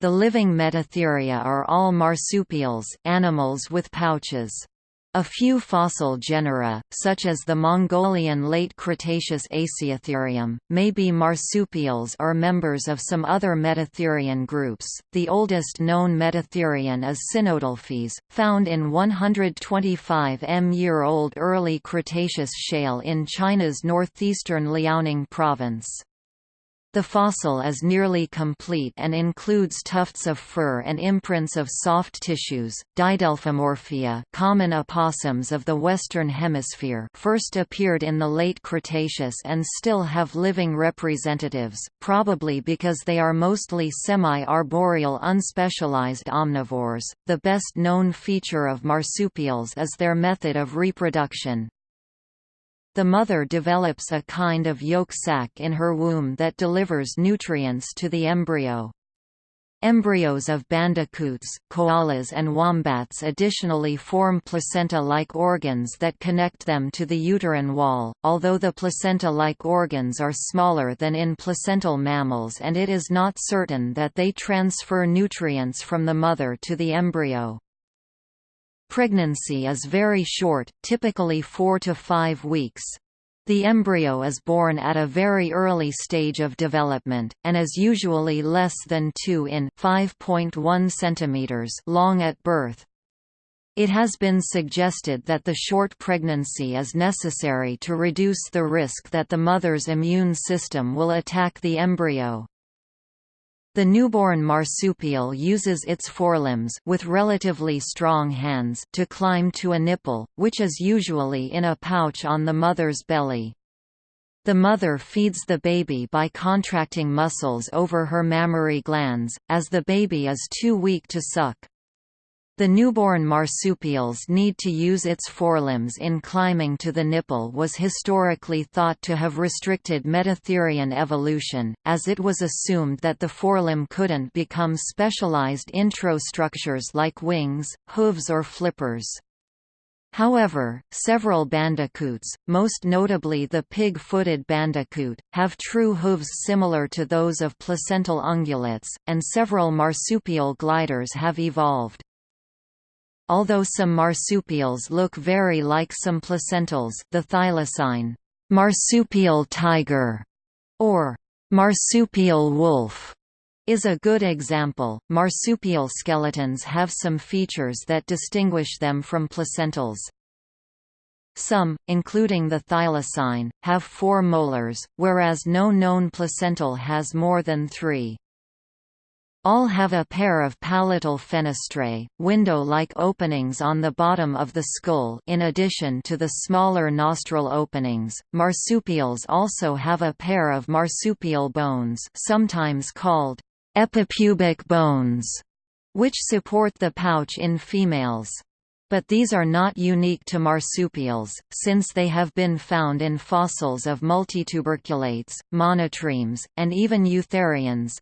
The living Metatheria are all marsupials, animals with pouches. A few fossil genera, such as the Mongolian late Cretaceous Asiatherium, may be marsupials or members of some other Metatherian groups. The oldest known Metatherian is Sinodelphys, found in 125 m-year-old early Cretaceous shale in China's northeastern Liaoning province. The fossil is nearly complete and includes tufts of fur and imprints of soft tissues. Didelphimorphia, common opossums of the Western Hemisphere, first appeared in the late Cretaceous and still have living representatives, probably because they are mostly semi-arboreal unspecialized omnivores. The best known feature of marsupials is their method of reproduction, the mother develops a kind of yolk sac in her womb that delivers nutrients to the embryo. Embryos of bandicoots, koalas and wombats additionally form placenta-like organs that connect them to the uterine wall, although the placenta-like organs are smaller than in placental mammals and it is not certain that they transfer nutrients from the mother to the embryo. Pregnancy is very short, typically 4 to 5 weeks. The embryo is born at a very early stage of development, and is usually less than 2 in 5.1 cm long at birth. It has been suggested that the short pregnancy is necessary to reduce the risk that the mother's immune system will attack the embryo. The newborn marsupial uses its forelimbs with relatively strong hands to climb to a nipple, which is usually in a pouch on the mother's belly. The mother feeds the baby by contracting muscles over her mammary glands, as the baby is too weak to suck. The newborn marsupials need to use its forelimbs in climbing to the nipple was historically thought to have restricted Metatherian evolution, as it was assumed that the forelimb couldn't become specialized intro-structures like wings, hooves or flippers. However, several bandicoots, most notably the pig-footed bandicoot, have true hooves similar to those of placental ungulates, and several marsupial gliders have evolved. Although some marsupials look very like some placentals the thylacine marsupial tiger or marsupial wolf is a good example. Marsupial skeletons have some features that distinguish them from placentals. Some, including the thylacine, have four molars, whereas no known placental has more than three. All have a pair of palatal fenestrae, window-like openings on the bottom of the skull in addition to the smaller nostril openings. Marsupials also have a pair of marsupial bones sometimes called epipubic bones, which support the pouch in females. But these are not unique to marsupials, since they have been found in fossils of multituberculates, monotremes, and even eutherians,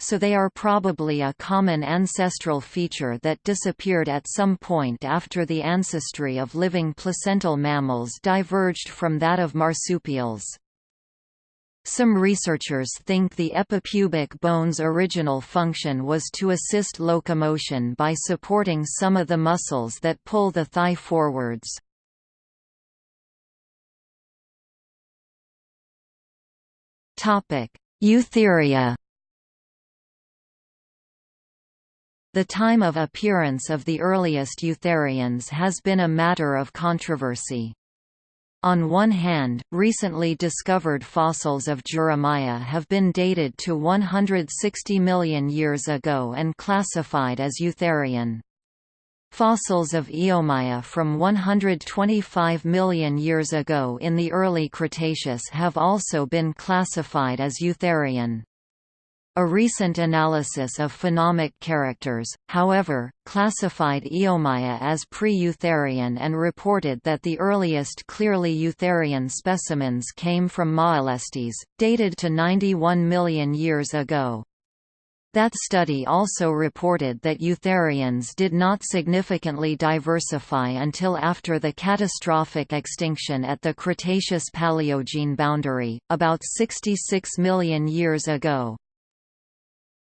so they are probably a common ancestral feature that disappeared at some point after the ancestry of living placental mammals diverged from that of marsupials. Some researchers think the epipubic bone's original function was to assist locomotion by supporting some of the muscles that pull the thigh forwards. Eutheria The time of appearance of the earliest eutherians has been a matter of controversy. On one hand, recently discovered fossils of Juramaia have been dated to 160 million years ago and classified as eutherian. Fossils of Eomaia from 125 million years ago in the early Cretaceous have also been classified as eutherian. A recent analysis of phenomic characters, however, classified Eomaia as pre-Eutherian and reported that the earliest clearly Eutherian specimens came from Maelestes, dated to 91 million years ago. That study also reported that Eutherians did not significantly diversify until after the catastrophic extinction at the Cretaceous-Paleogene boundary, about 66 million years ago.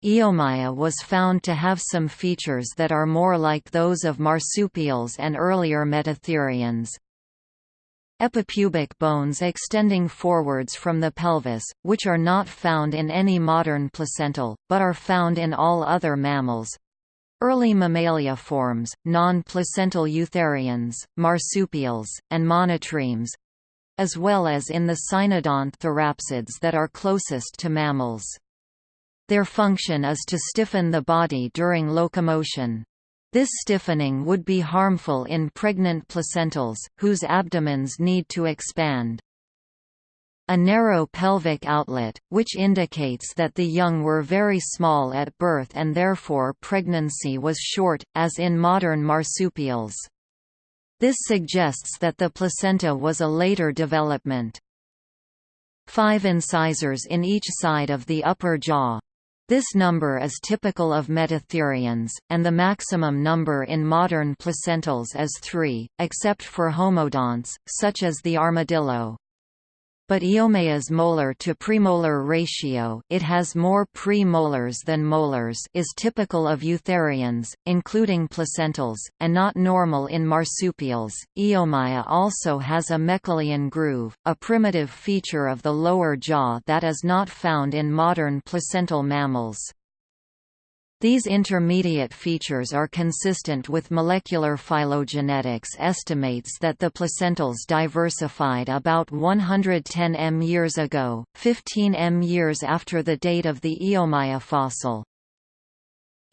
Eomaia was found to have some features that are more like those of marsupials and earlier metatherians. Epipubic bones extending forwards from the pelvis, which are not found in any modern placental, but are found in all other mammals. Early mammalia forms, non-placental eutherians, marsupials, and monotremes, as well as in the cynodont therapsids that are closest to mammals. Their function is to stiffen the body during locomotion. This stiffening would be harmful in pregnant placentals, whose abdomens need to expand. A narrow pelvic outlet, which indicates that the young were very small at birth and therefore pregnancy was short, as in modern marsupials. This suggests that the placenta was a later development. Five incisors in each side of the upper jaw, this number is typical of metatherians, and the maximum number in modern placentals is three, except for homodonts, such as the armadillo but Eomaia's molar to premolar ratio it has more premolars than molars is typical of eutherians, including placentals, and not normal in marsupials. Eomaia also has a Meckelian groove, a primitive feature of the lower jaw that is not found in modern placental mammals. These intermediate features are consistent with molecular phylogenetics estimates that the placentals diversified about 110 m years ago, 15 m years after the date of the Eomaia fossil.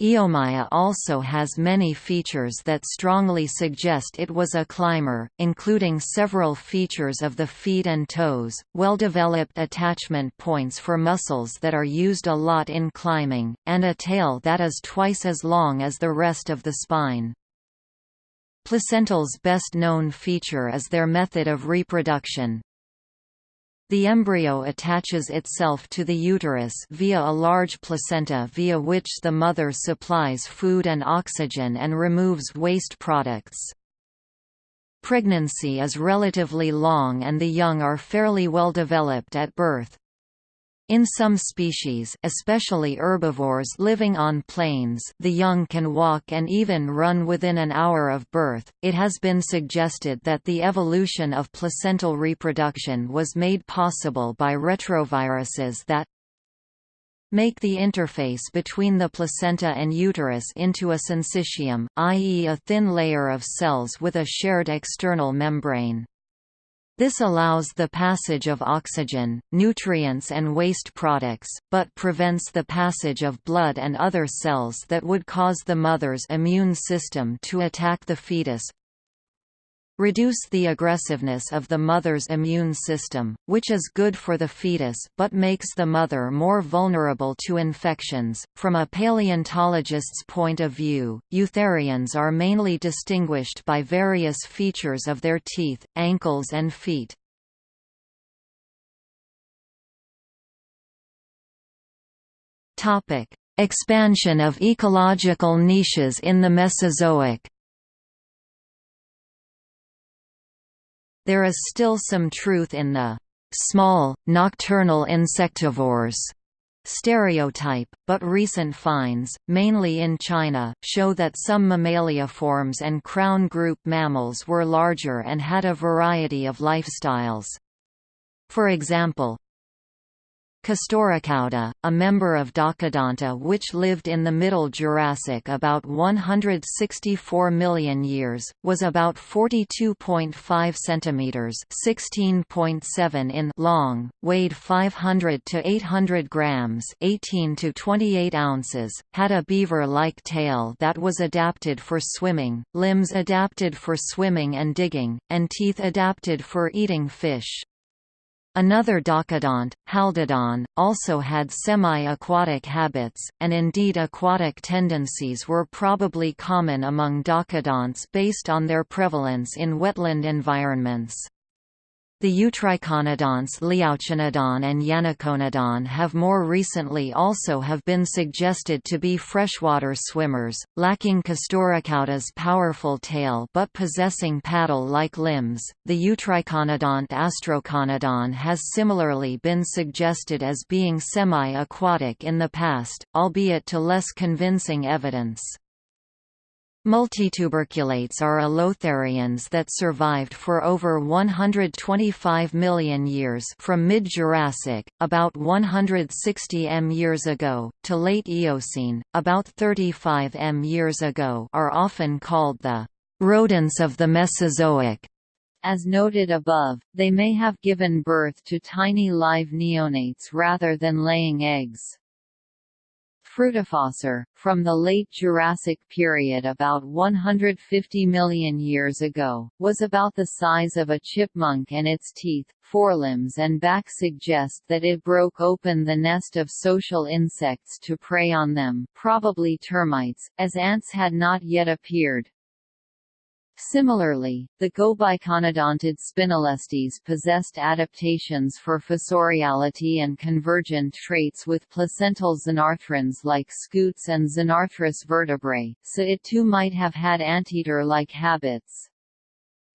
Eomaia also has many features that strongly suggest it was a climber, including several features of the feet and toes, well-developed attachment points for muscles that are used a lot in climbing, and a tail that is twice as long as the rest of the spine. Placentals' best known feature is their method of reproduction, the embryo attaches itself to the uterus via a large placenta via which the mother supplies food and oxygen and removes waste products. Pregnancy is relatively long and the young are fairly well developed at birth. In some species especially herbivores living on plains the young can walk and even run within an hour of birth. It has been suggested that the evolution of placental reproduction was made possible by retroviruses that make the interface between the placenta and uterus into a syncytium, i.e. a thin layer of cells with a shared external membrane. This allows the passage of oxygen, nutrients and waste products, but prevents the passage of blood and other cells that would cause the mother's immune system to attack the fetus, reduce the aggressiveness of the mother's immune system, which is good for the fetus but makes the mother more vulnerable to infections. From a paleontologist's point of view, eutherians are mainly distinguished by various features of their teeth, ankles and feet. Topic: Expansion of ecological niches in the Mesozoic. There is still some truth in the small, nocturnal insectivores stereotype, but recent finds, mainly in China, show that some mammalia forms and crown group mammals were larger and had a variety of lifestyles. For example, Castorocauda, a member of Docodonta which lived in the Middle Jurassic about 164 million years, was about 42.5 centimeters (16.7 in) long, weighed 500 to 800 grams (18 to 28 ounces), had a beaver-like tail that was adapted for swimming, limbs adapted for swimming and digging, and teeth adapted for eating fish. Another docodont, Haldodon, also had semi-aquatic habits, and indeed aquatic tendencies were probably common among docodonts based on their prevalence in wetland environments. The Eutriconodonts Liaoconodon and Yanoconodon have more recently also have been suggested to be freshwater swimmers, lacking Castorocauda's powerful tail but possessing paddle-like limbs. The Eutriconodont Astroconodon has similarly been suggested as being semi-aquatic in the past, albeit to less convincing evidence. Multituberculates are allotherians that survived for over 125 million years from mid-Jurassic, about 160 m years ago, to late Eocene, about 35 m years ago are often called the rodents of the Mesozoic. As noted above, they may have given birth to tiny live neonates rather than laying eggs. Fruitafossor, from the late Jurassic period about 150 million years ago, was about the size of a chipmunk and its teeth, forelimbs and back suggest that it broke open the nest of social insects to prey on them probably termites, as ants had not yet appeared. Similarly, the Gobiconodontid Spinolestes possessed adaptations for fossoriality and convergent traits with placental xenarthrans like scutes and xenarthrous vertebrae, so it too might have had anteater-like habits.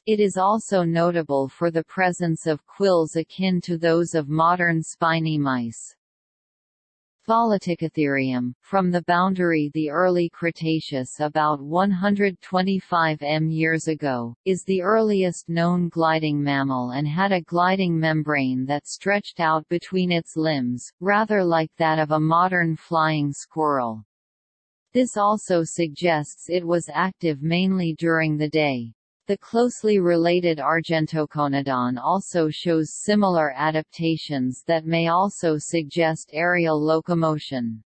It is also notable for the presence of quills akin to those of modern spiny mice. Volaticotherium, from the boundary the early Cretaceous about 125 m years ago, is the earliest known gliding mammal and had a gliding membrane that stretched out between its limbs, rather like that of a modern flying squirrel. This also suggests it was active mainly during the day. The closely related Argentoconodon also shows similar adaptations that may also suggest aerial locomotion.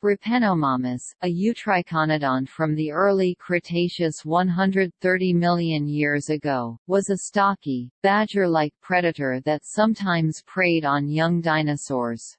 Repenomamus, a Eutriconodon from the early Cretaceous 130 million years ago, was a stocky, badger-like predator that sometimes preyed on young dinosaurs.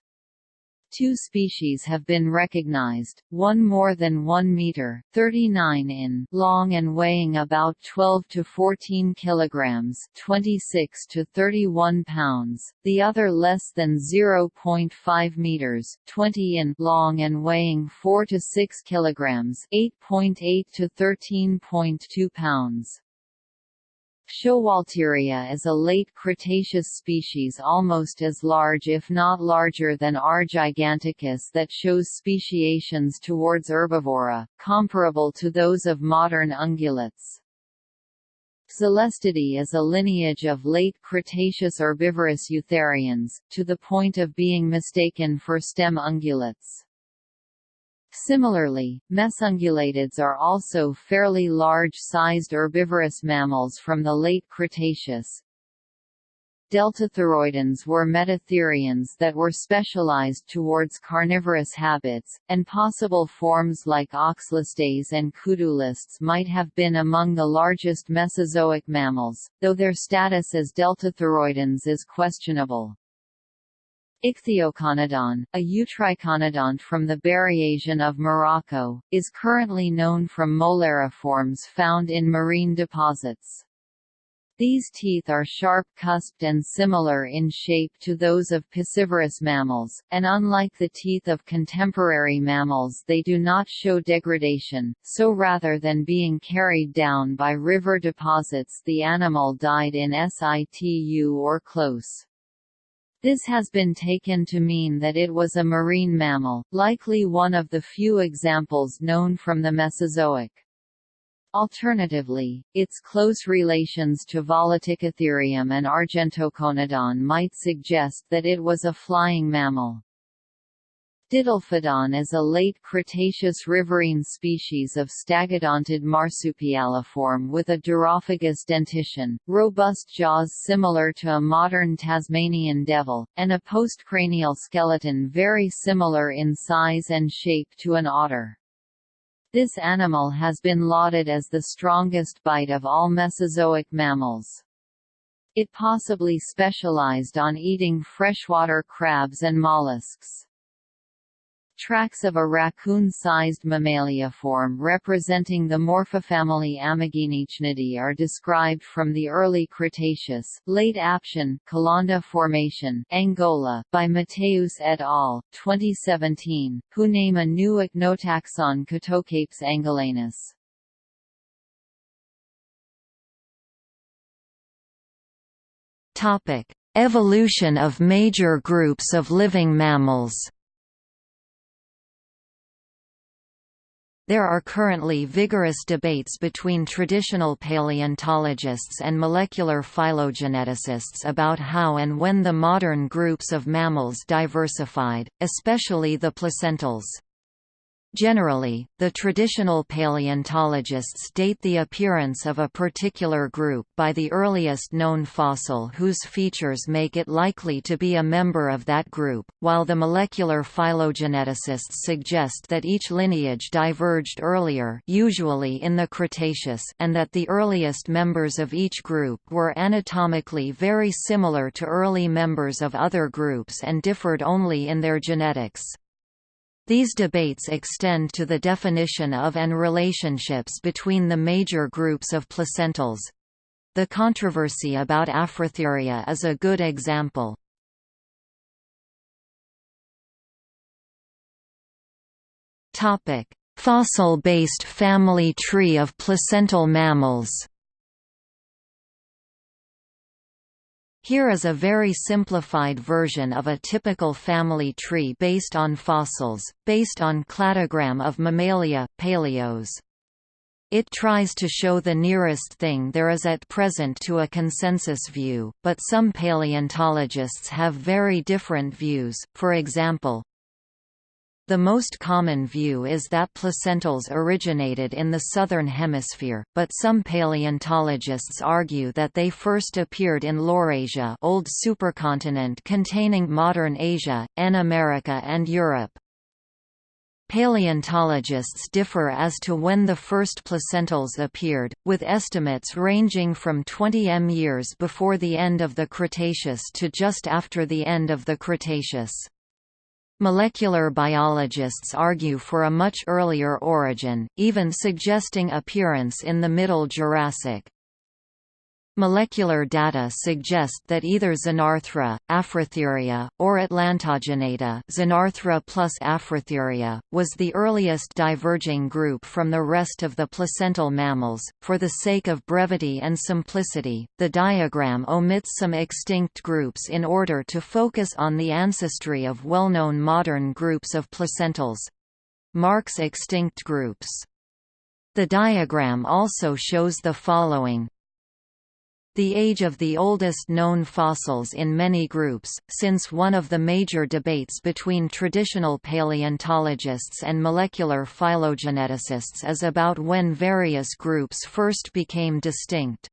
Two species have been recognized, one more than 1 meter (39 in) long and weighing about 12 to 14 kilograms (26 to 31 pounds), the other less than 0.5 meters (20 in) long and weighing 4 to 6 kilograms (8.8 to 13.2 pounds). Schowalteria is a late Cretaceous species almost as large if not larger than R. giganticus that shows speciations towards herbivora, comparable to those of modern ungulates. Zhelestidae is a lineage of late Cretaceous herbivorous eutherians, to the point of being mistaken for stem ungulates. Similarly, mesungulatids are also fairly large-sized herbivorous mammals from the late Cretaceous. Deltathyroidans were metatherians that were specialized towards carnivorous habits, and possible forms like Oxlestes and Khudulestes might have been among the largest Mesozoic mammals, though their status as deltathyroidans is questionable. Ichthyoconodon, a eutriconodont from the Berriasian of Morocco, is currently known from molariforms found in marine deposits. These teeth are sharp-cusped and similar in shape to those of piscivorous mammals, and unlike the teeth of contemporary mammals they do not show degradation, so rather than being carried down by river deposits the animal died in situ or close. This has been taken to mean that it was a marine mammal, likely one of the few examples known from the Mesozoic. Alternatively, its close relations to Volaticotherium and Argentoconodon might suggest that it was a flying mammal. Didelphodon is a late Cretaceous riverine species of stagiodontid marsupialiform with a durophagous dentition, robust jaws similar to a modern Tasmanian devil, and a postcranial skeleton very similar in size and shape to an otter. This animal has been lauded as the strongest bite of all Mesozoic mammals. It possibly specialized on eating freshwater crabs and mollusks. Tracks of a raccoon-sized mammaliaform representing the morphofamily Ameghinichnidae are described from the early Cretaceous late Aptian Calonda Formation Angola by Mateus et al. 2017, who name a new ichnotaxon Catocarpus angolanus. Topic: Evolution of major groups of living mammals. There are currently vigorous debates between traditional paleontologists and molecular phylogeneticists about how and when the modern groups of mammals diversified, especially the placentals. Generally, the traditional paleontologists date the appearance of a particular group by the earliest known fossil whose features make it likely to be a member of that group, while the molecular phylogeneticists suggest that each lineage diverged earlier usually in the Cretaceous and that the earliest members of each group were anatomically very similar to early members of other groups and differed only in their genetics. These debates extend to the definition of and relationships between the major groups of placentals. The controversy about Afrotheria is a good example. Fossil-based family tree of placental mammals Here is a very simplified version of a typical family tree based on fossils, based on cladogram of Mammalia, paleos. It tries to show the nearest thing there is at present to a consensus view, but some paleontologists have very different views, for example, The most common view is that placentals originated in the southern hemisphere, but some paleontologists argue that they first appeared in Laurasia old supercontinent containing modern Asia, N America and Europe. Paleontologists differ as to when the first placentals appeared, with estimates ranging from 20 m years before the end of the Cretaceous to just after the end of the Cretaceous. Molecular biologists argue for a much earlier origin, even suggesting appearance in the Middle Jurassic. Molecular data suggest that either Xenarthra, Afrotheria, or Atlantogenata Xenarthra plus Afrotheria, was the earliest diverging group from the rest of the placental mammals. For the sake of brevity and simplicity, the diagram omits some extinct groups in order to focus on the ancestry of well-known modern groups of placentals. Marks extinct groups. The diagram also shows the following the age of the oldest known fossils in many groups, since one of the major debates between traditional paleontologists and molecular phylogeneticists is about when various groups first became distinct.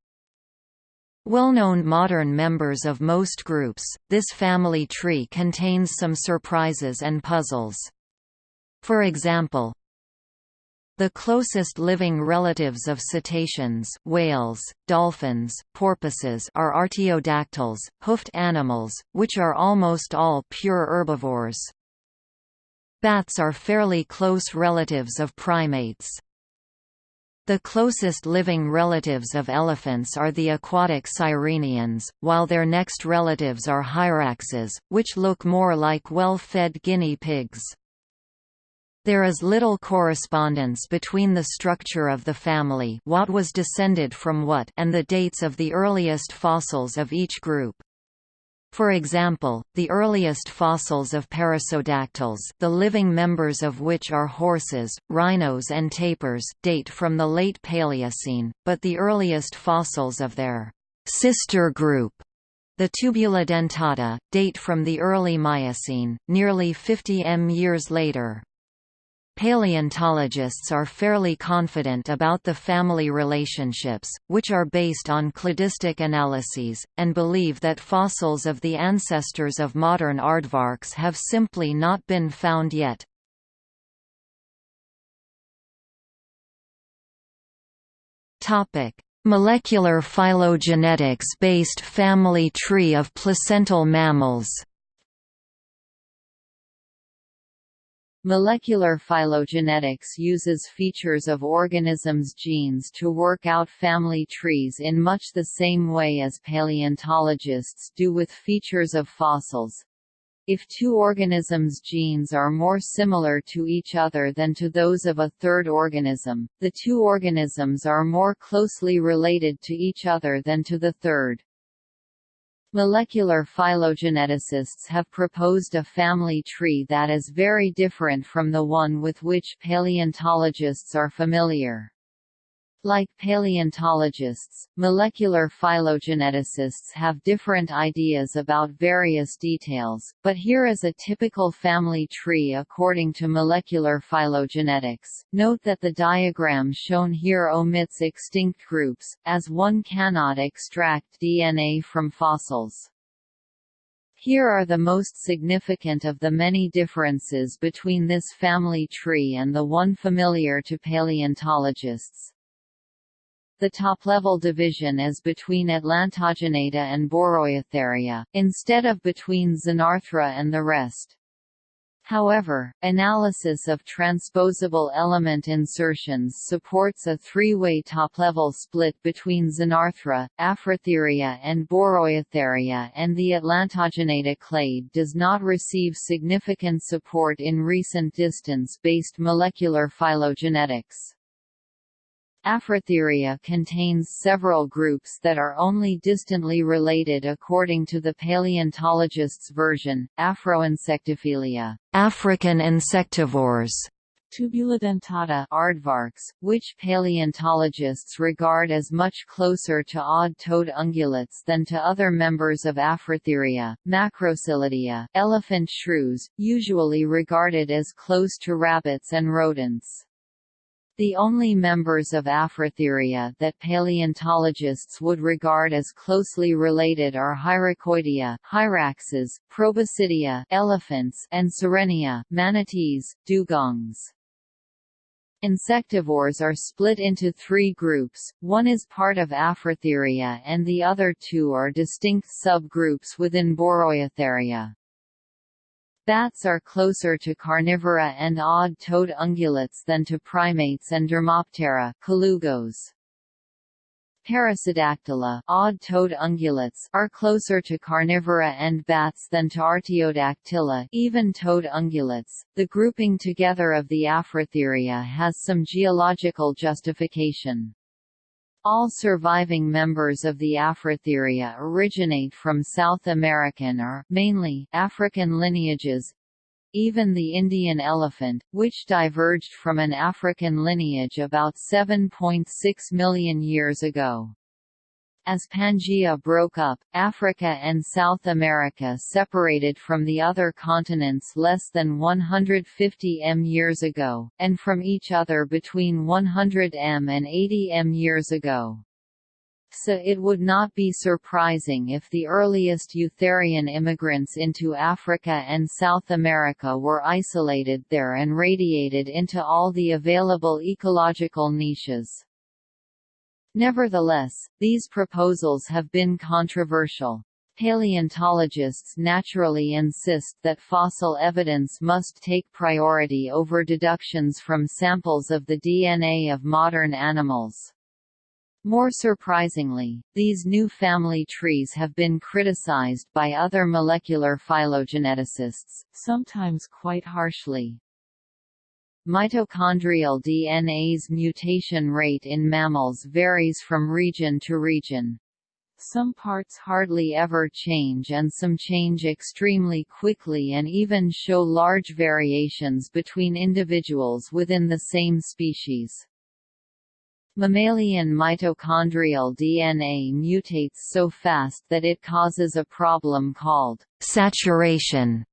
Well-known modern members of most groups, this family tree contains some surprises and puzzles. For example, the closest living relatives of cetaceans whales, dolphins, porpoises are artiodactyls, hoofed animals, which are almost all pure herbivores. Bats are fairly close relatives of primates. The closest living relatives of elephants are the aquatic sirenians, while their next relatives are hyraxes, which look more like well-fed guinea pigs. There is little correspondence between the structure of the family what was descended from what and the dates of the earliest fossils of each group. For example, the earliest fossils of perissodactyls the living members of which are horses, rhinos and tapirs date from the late Paleocene, but the earliest fossils of their sister group the Tubulidentata, date from the early Miocene, nearly 50 m years later. Paleontologists are fairly confident about the family relationships, which are based on cladistic analyses, and believe that fossils of the ancestors of modern aardvarks have simply not been found yet. Molecular phylogenetics-based family tree of placental mammals Molecular phylogenetics uses features of organisms' genes to work out family trees in much the same way as paleontologists do with features of fossils. If two organisms' genes are more similar to each other than to those of a third organism, the two organisms are more closely related to each other than to the third. Molecular phylogeneticists have proposed a family tree that is very different from the one with which paleontologists are familiar. Like paleontologists, molecular phylogeneticists have different ideas about various details, but here is a typical family tree according to molecular phylogenetics. Note that the diagram shown here omits extinct groups, as one cannot extract DNA from fossils. Here are the most significant of the many differences between this family tree and the one familiar to paleontologists. The top-level division is between Atlantogenata and Boreoeutheria, instead of between Xenarthra and the rest. However, analysis of transposable element insertions supports a three-way top-level split between Xenarthra, Afrotheria and Boreoeutheria and the Atlantogenata clade does not receive significant support in recent distance-based molecular phylogenetics. Afrotheria contains several groups that are only distantly related according to the paleontologist's version, Afroinsectophilia African insectivores, tubulidentata aardvarks, which paleontologists regard as much closer to odd-toed ungulates than to other members of Afrotheria, Macroscelidea, elephant shrews, usually regarded as close to rabbits and rodents. The only members of Afrotheria that paleontologists would regard as closely related are Hyracoidea, hyraxes, Proboscidea, elephants, and Sirenia, manatees, dugongs. Insectivores are split into three groups, one is part of Afrotheria and the other two are distinct subgroups within Boreoeutheria. Bats are closer to carnivora and odd-toed ungulates than to primates and Dermoptera colugos. Perissodactyla odd-toed ungulates are closer to carnivora and bats than to Artiodactyla even-toed ungulates. The grouping together of the Afrotheria has some geological justification. All surviving members of the Afrotheria originate from South American or mainly African lineages. Even the Indian elephant, which diverged from an African lineage about 7.6 million years ago. As Pangaea broke up, Africa and South America separated from the other continents less than 150 m years ago, and from each other between 100 m and 80 m years ago. So it would not be surprising if the earliest Eutherian immigrants into Africa and South America were isolated there and radiated into all the available ecological niches. Nevertheless, these proposals have been controversial. Paleontologists naturally insist that fossil evidence must take priority over deductions from samples of the DNA of modern animals. More surprisingly, these new family trees have been criticized by other molecular phylogeneticists, sometimes quite harshly. Mitochondrial DNA's mutation rate in mammals varies from region to region. Some parts hardly ever change and some change extremely quickly and even show large variations between individuals within the same species. Mammalian mitochondrial DNA mutates so fast that it causes a problem called saturation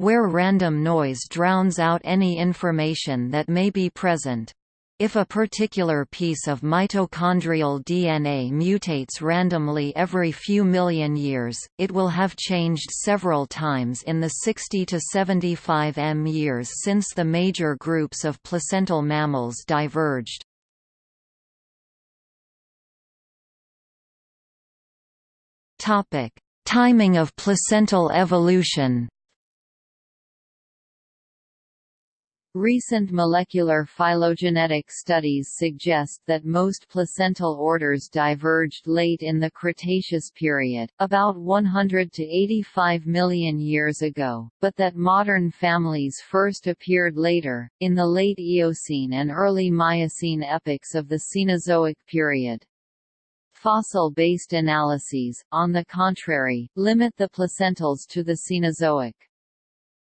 where random noise drowns out any information that may be present. If a particular piece of mitochondrial DNA mutates randomly every few million years, it will have changed several times in the 60 to 75 m years since the major groups of placental mammals diverged. Timing of placental evolution Recent molecular phylogenetic studies suggest that most placental orders diverged late in the Cretaceous period, about 100 to 85 million years ago, but that modern families first appeared later, in the late Eocene and early Miocene epochs of the Cenozoic period. Fossil-based analyses, on the contrary, limit the placentals to the Cenozoic.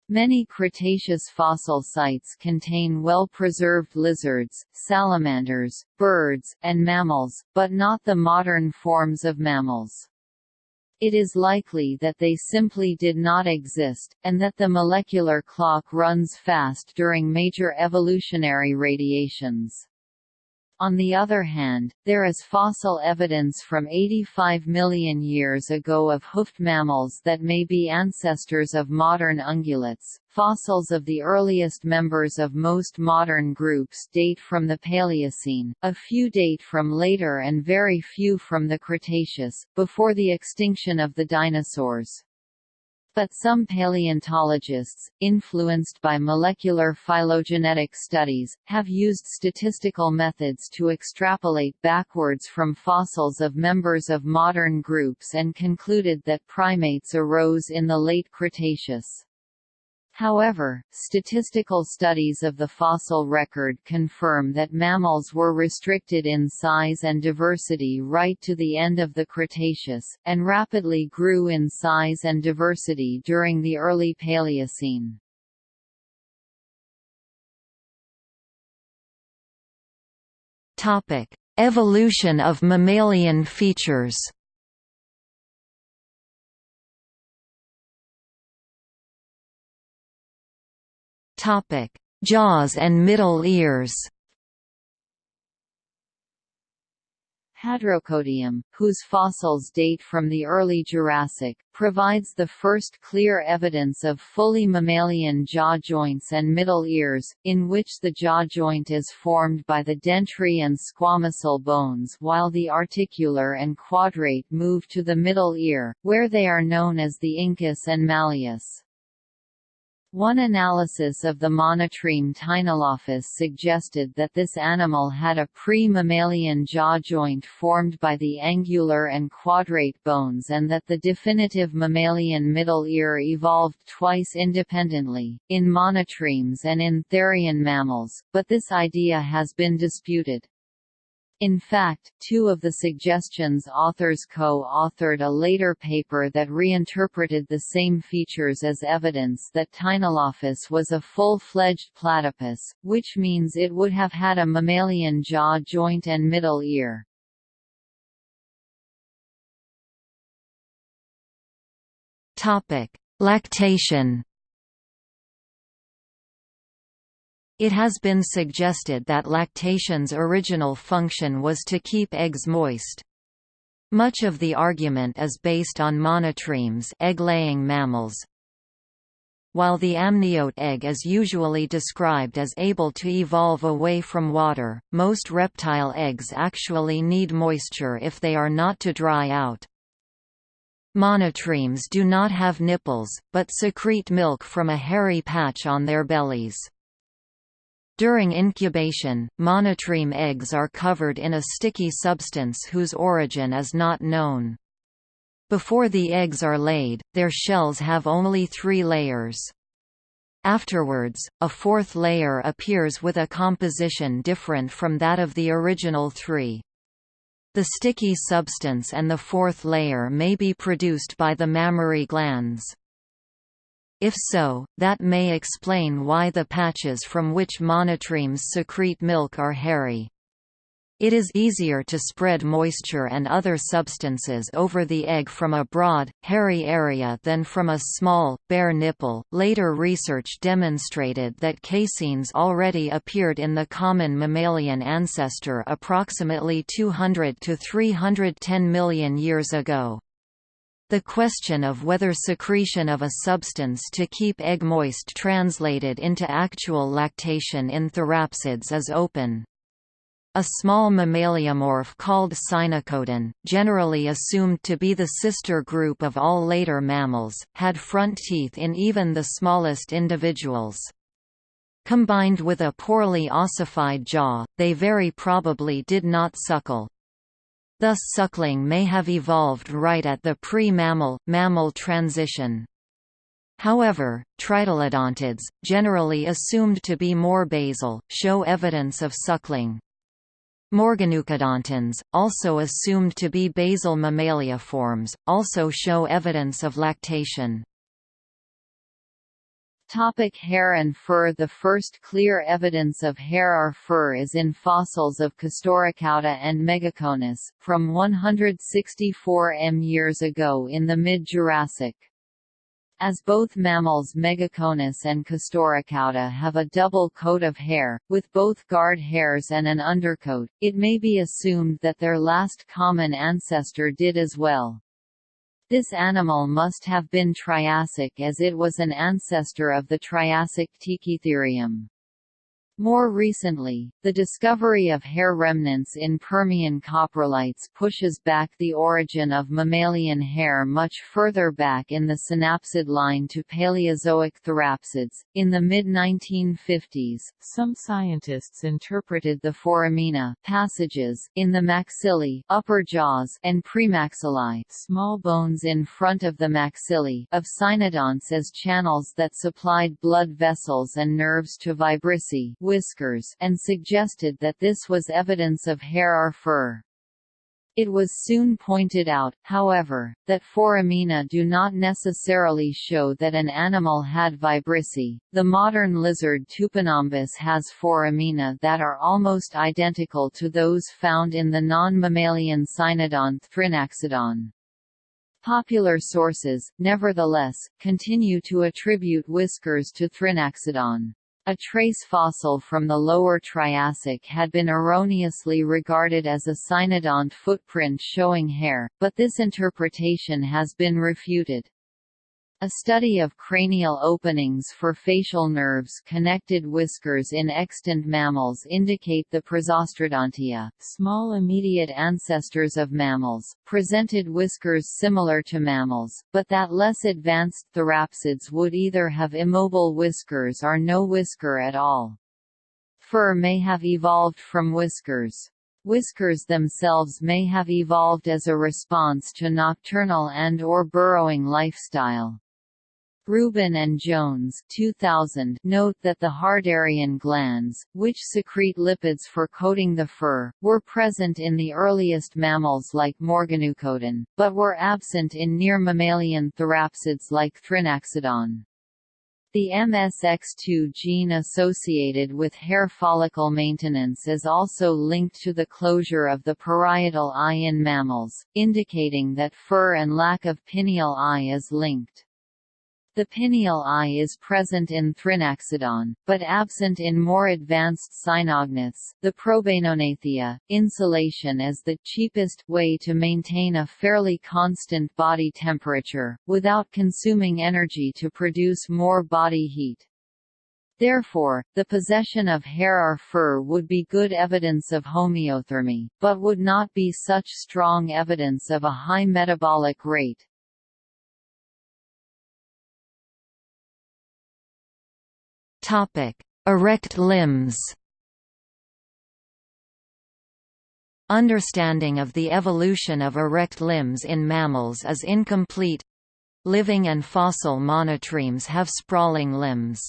Many Cretaceous fossil sites contain well-preserved lizards, salamanders, birds, and mammals, but not the modern forms of mammals. It is likely that they simply did not exist, and that the molecular clock runs fast during major evolutionary radiations. On the other hand, there is fossil evidence from 85 million years ago of hoofed mammals that may be ancestors of modern ungulates. Fossils of the earliest members of most modern groups date from the Paleocene, a few date from later and very few from the Cretaceous, before the extinction of the dinosaurs. But some paleontologists, influenced by molecular phylogenetic studies, have used statistical methods to extrapolate backwards from fossils of members of modern groups and concluded that primates arose in the late Cretaceous. However, statistical studies of the fossil record confirm that mammals were restricted in size and diversity right to the end of the Cretaceous, and rapidly grew in size and diversity during the early Paleocene. Evolution of mammalian features. Topic: Jaws and middle ears. Hadrocodium, whose fossils date from the early Jurassic, provides the first clear evidence of fully mammalian jaw joints and middle ears, in which the jaw joint is formed by the dentary and squamosal bones while the articular and quadrate move to the middle ear, where they are known as the incus and malleus. One analysis of the monotreme Teinolophos suggested that this animal had a pre-mammalian jaw joint formed by the angular and quadrate bones and that the definitive mammalian middle ear evolved twice independently, in monotremes and in therian mammals, but this idea has been disputed. In fact, two of the suggestions authors co-authored a later paper that reinterpreted the same features as evidence that Teinolophos was a full-fledged platypus, which means it would have had a mammalian jaw joint and middle ear. Lactation It has been suggested that lactation's original function was to keep eggs moist. Much of the argument is based on monotremes egg-laying mammals. While the amniote egg is usually described as able to evolve away from water, most reptile eggs actually need moisture if they are not to dry out. Monotremes do not have nipples, but secrete milk from a hairy patch on their bellies. During incubation, monotreme eggs are covered in a sticky substance whose origin is not known. Before the eggs are laid, their shells have only three layers. Afterwards, a fourth layer appears with a composition different from that of the original three. The sticky substance and the fourth layer may be produced by the mammary glands. If so, that may explain why the patches from which monotremes secrete milk are hairy. It is easier to spread moisture and other substances over the egg from a broad, hairy area than from a small, bare nipple. Later research demonstrated that caseins already appeared in the common mammalian ancestor approximately 200 to 310 million years ago. The question of whether secretion of a substance to keep egg moist translated into actual lactation in therapsids is open. A small mammaliomorph called Sinoconodon, generally assumed to be the sister group of all later mammals, had front teeth in even the smallest individuals. Combined with a poorly ossified jaw, they very probably did not suckle. Thus suckling may have evolved right at the pre-mammal, mammal transition. However, tritylodontids, generally assumed to be more basal, show evidence of suckling. Morganucodontans, also assumed to be basal mammaliaforms, also show evidence of lactation. Topic hair and fur The first clear evidence of hair or fur is in fossils of Castorocauda and Megaconus, from 164 m years ago in the mid-Jurassic. As both mammals Megaconus and Castorocauda have a double coat of hair, with both guard hairs and an undercoat, it may be assumed that their last common ancestor did as well. This animal must have been Triassic as it was an ancestor of the Triassic Tikitherium. More recently, the discovery of hair remnants in Permian coprolites pushes back the origin of mammalian hair much further back in the synapsid line to Paleozoic therapsids. In the mid-1950s, some scientists interpreted the foramina passages in the maxillae, upper jaws, and premaxillae, small bones in front of the maxillae, of cynodonts as channels that supplied blood vessels and nerves to vibrissae whiskers and suggested that this was evidence of hair or fur. It was soon pointed out, however, that foramina do not necessarily show that an animal had vibrissae. The modern lizard Tupinambus has foramina that are almost identical to those found in the non-mammalian cynodont Thrinaxodon. Popular sources, nevertheless, continue to attribute whiskers to Thrinaxodon. A trace fossil from the lower Triassic had been erroneously regarded as a cynodont footprint showing hair, but this interpretation has been refuted. A study of cranial openings for facial nerves connected whiskers in extant mammals indicate the Prozostrodontia, small immediate ancestors of mammals, presented whiskers similar to mammals, but that less advanced therapsids would either have immobile whiskers or no whisker at all. Fur may have evolved from whiskers. Whiskers themselves may have evolved as a response to nocturnal and or burrowing lifestyle. Ruben and Jones 2000 note that the Harderian glands, which secrete lipids for coating the fur, were present in the earliest mammals like Morganucodon, but were absent in near mammalian therapsids like Thrinaxodon. The MSX2 gene associated with hair follicle maintenance is also linked to the closure of the parietal eye in mammals, indicating that fur and lack of pineal eye is linked. The pineal eye is present in Thrinaxodon, but absent in more advanced cynognaths. The Probainognathia, insulation is the cheapest way to maintain a fairly constant body temperature, without consuming energy to produce more body heat. Therefore, the possession of hair or fur would be good evidence of homeothermy, but would not be such strong evidence of a high metabolic rate. Erect limbs. Understanding of the evolution of erect limbs in mammals is incomplete. Living and fossil monotremes have sprawling limbs.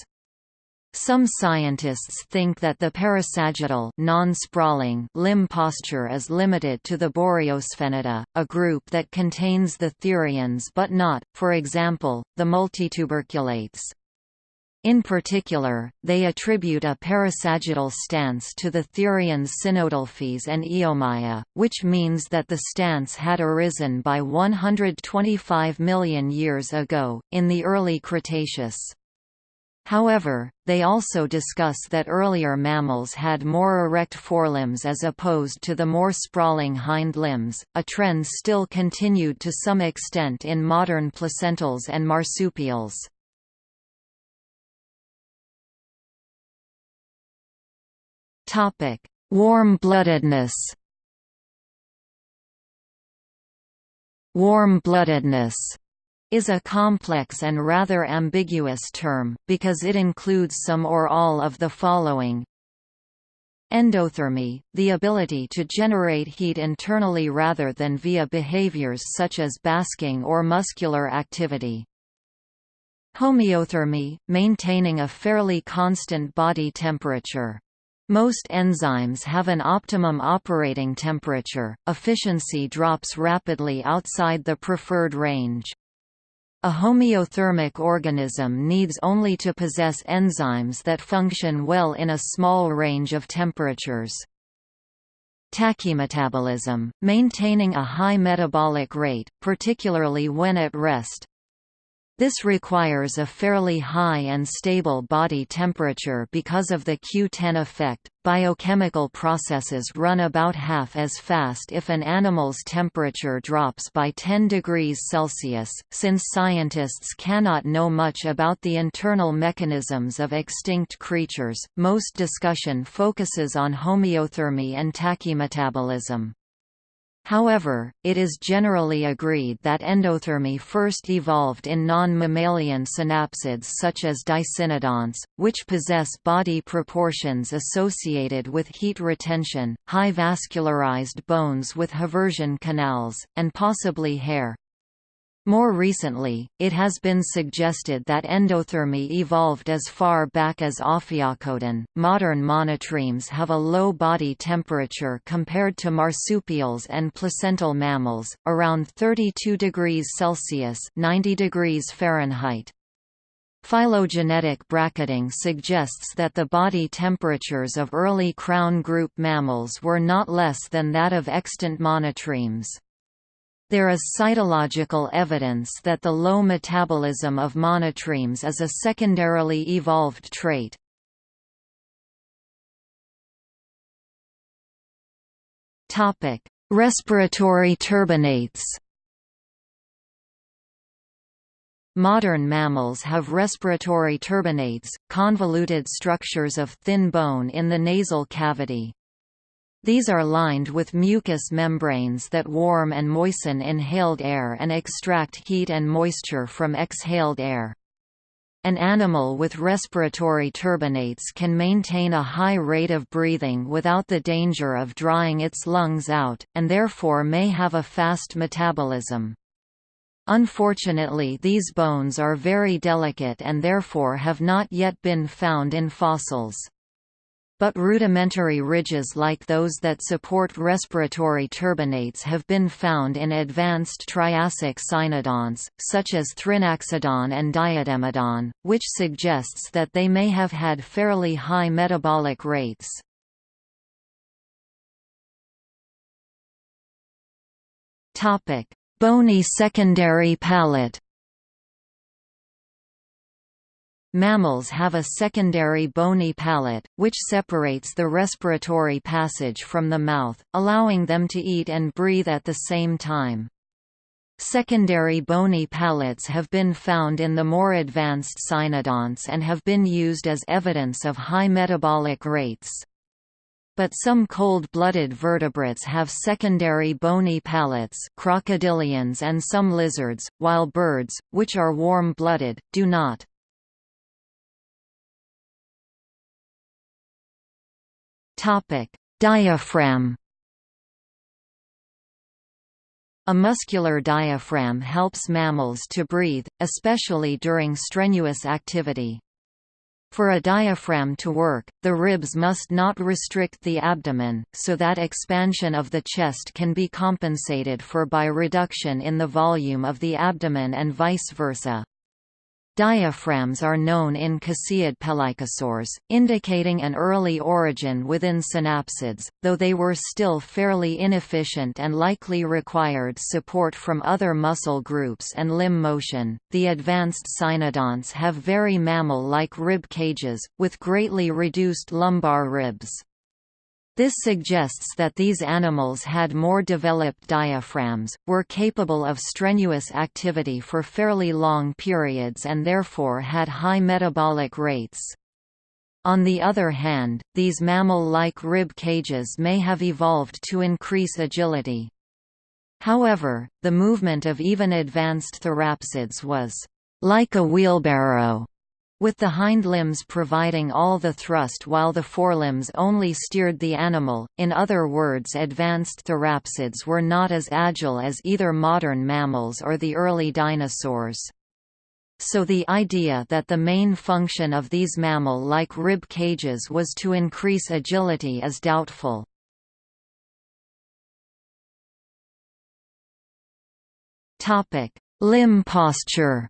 Some scientists think that the parasagittal non-sprawling limb posture is limited to the Boreosphenida, a group that contains the therians but not, for example, the multituberculates. In particular, they attribute a parasagittal stance to the Therians Sinodelphys and Eomaia, which means that the stance had arisen by 125 million years ago, in the early Cretaceous. However, they also discuss that earlier mammals had more erect forelimbs as opposed to the more sprawling hind limbs, a trend still continued to some extent in modern placentals and marsupials. Warm-bloodedness. Warm-bloodedness is a complex and rather ambiguous term, because it includes some or all of the following Endothermy, the ability to generate heat internally rather than via behaviors such as basking or muscular activity. Homeothermy, maintaining a fairly constant body temperature. Most enzymes have an optimum operating temperature, efficiency drops rapidly outside the preferred range. A homeothermic organism needs only to possess enzymes that function well in a small range of temperatures. Tachymetabolism, maintaining a high metabolic rate, particularly when at rest, this requires a fairly high and stable body temperature because of the Q10 effect. Biochemical processes run about half as fast if an animal's temperature drops by 10 degrees Celsius. Since scientists cannot know much about the internal mechanisms of extinct creatures, most discussion focuses on homeothermy and tachymetabolism. However, it is generally agreed that endothermy first evolved in non-mammalian synapsids such as dicynodonts, which possess body proportions associated with heat retention, high vascularized bones with haversian canals, and possibly hair. More recently, it has been suggested that endothermy evolved as far back as Ophiacodon. Modern monotremes have a low body temperature compared to marsupials and placental mammals, around 32 degrees Celsius (90 degrees Fahrenheit). Phylogenetic bracketing suggests that the body temperatures of early crown group mammals were not less than that of extant monotremes. There is cytological evidence that the low metabolism of monotremes is a secondarily evolved trait. Respiratory turbinates Modern mammals have respiratory turbinates, convoluted structures of thin bone in the nasal cavity. These are lined with mucous membranes that warm and moisten inhaled air and extract heat and moisture from exhaled air. An animal with respiratory turbinates can maintain a high rate of breathing without the danger of drying its lungs out, and therefore may have a fast metabolism. Unfortunately these bones are very delicate and therefore have not yet been found in fossils. But rudimentary ridges like those that support respiratory turbinates have been found in advanced Triassic cynodonts, such as Thrinaxodon and Diademodon, which suggests that they may have had fairly high metabolic rates. Bony secondary palate Mammals have a secondary bony palate, which separates the respiratory passage from the mouth, allowing them to eat and breathe at the same time. Secondary bony palates have been found in the more advanced cynodonts and have been used as evidence of high metabolic rates. But some cold-blooded vertebrates have secondary bony palates crocodilians and some lizards, while birds, which are warm-blooded, do not. Topic: Diaphragm. A muscular diaphragm helps mammals to breathe, especially during strenuous activity. For a diaphragm to work, the ribs must not restrict the abdomen, so that expansion of the chest can be compensated for by reduction in the volume of the abdomen and vice versa. Diaphragms are known in Caseid pelycosaurs, indicating an early origin within synapsids, though they were still fairly inefficient and likely required support from other muscle groups and limb motion. The advanced cynodonts have very mammal-like rib cages, with greatly reduced lumbar ribs. This suggests that these animals had more developed diaphragms, were capable of strenuous activity for fairly long periods and therefore had high metabolic rates. On the other hand, these mammal-like rib cages may have evolved to increase agility. However, the movement of even advanced therapsids was like a wheelbarrow with the hind limbs providing all the thrust while the forelimbs only steered the animal, in other words advanced therapsids were not as agile as either modern mammals or the early dinosaurs. So the idea that the main function of these mammal-like rib cages was to increase agility is doubtful. Limb posture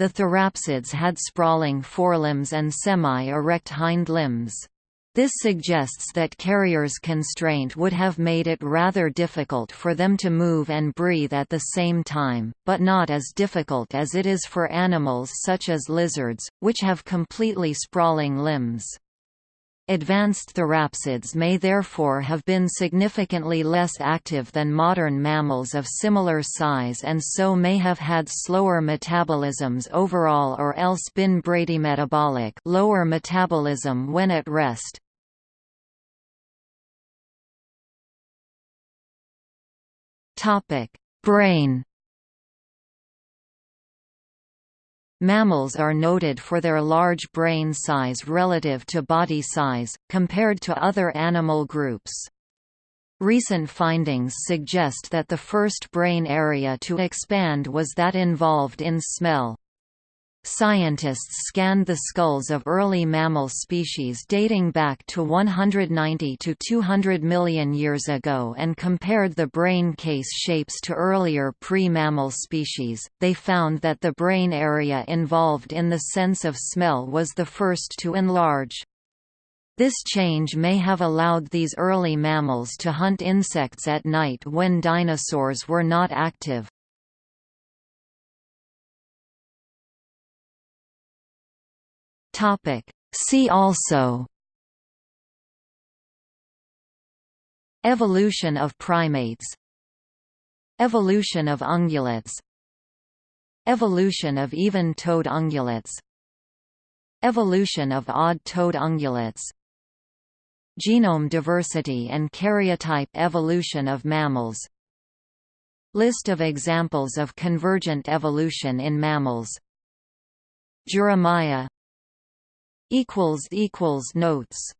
The therapsids had sprawling forelimbs and semi-erect hind limbs. This suggests that Carrier's constraint would have made it rather difficult for them to move and breathe at the same time, but not as difficult as it is for animals such as lizards, which have completely sprawling limbs. Advanced therapsids may therefore have been significantly less active than modern mammals of similar size and so may have had slower metabolisms overall or else been bradymetabolic lower metabolism when at rest. Brain Mammals are noted for their large brain size relative to body size, compared to other animal groups. Recent findings suggest that the first brain area to expand was that involved in smell. Scientists scanned the skulls of early mammal species dating back to 190 to 200 million years ago and compared the brain case shapes to earlier pre-mammal species. They found that the brain area involved in the sense of smell was the first to enlarge. This change may have allowed these early mammals to hunt insects at night when dinosaurs were not active. See also Evolution of primates Evolution of ungulates Evolution of even-toed ungulates Evolution of odd-toed ungulates Genome diversity and karyotype evolution of mammals List of examples of convergent evolution in mammals Jeremiah Notes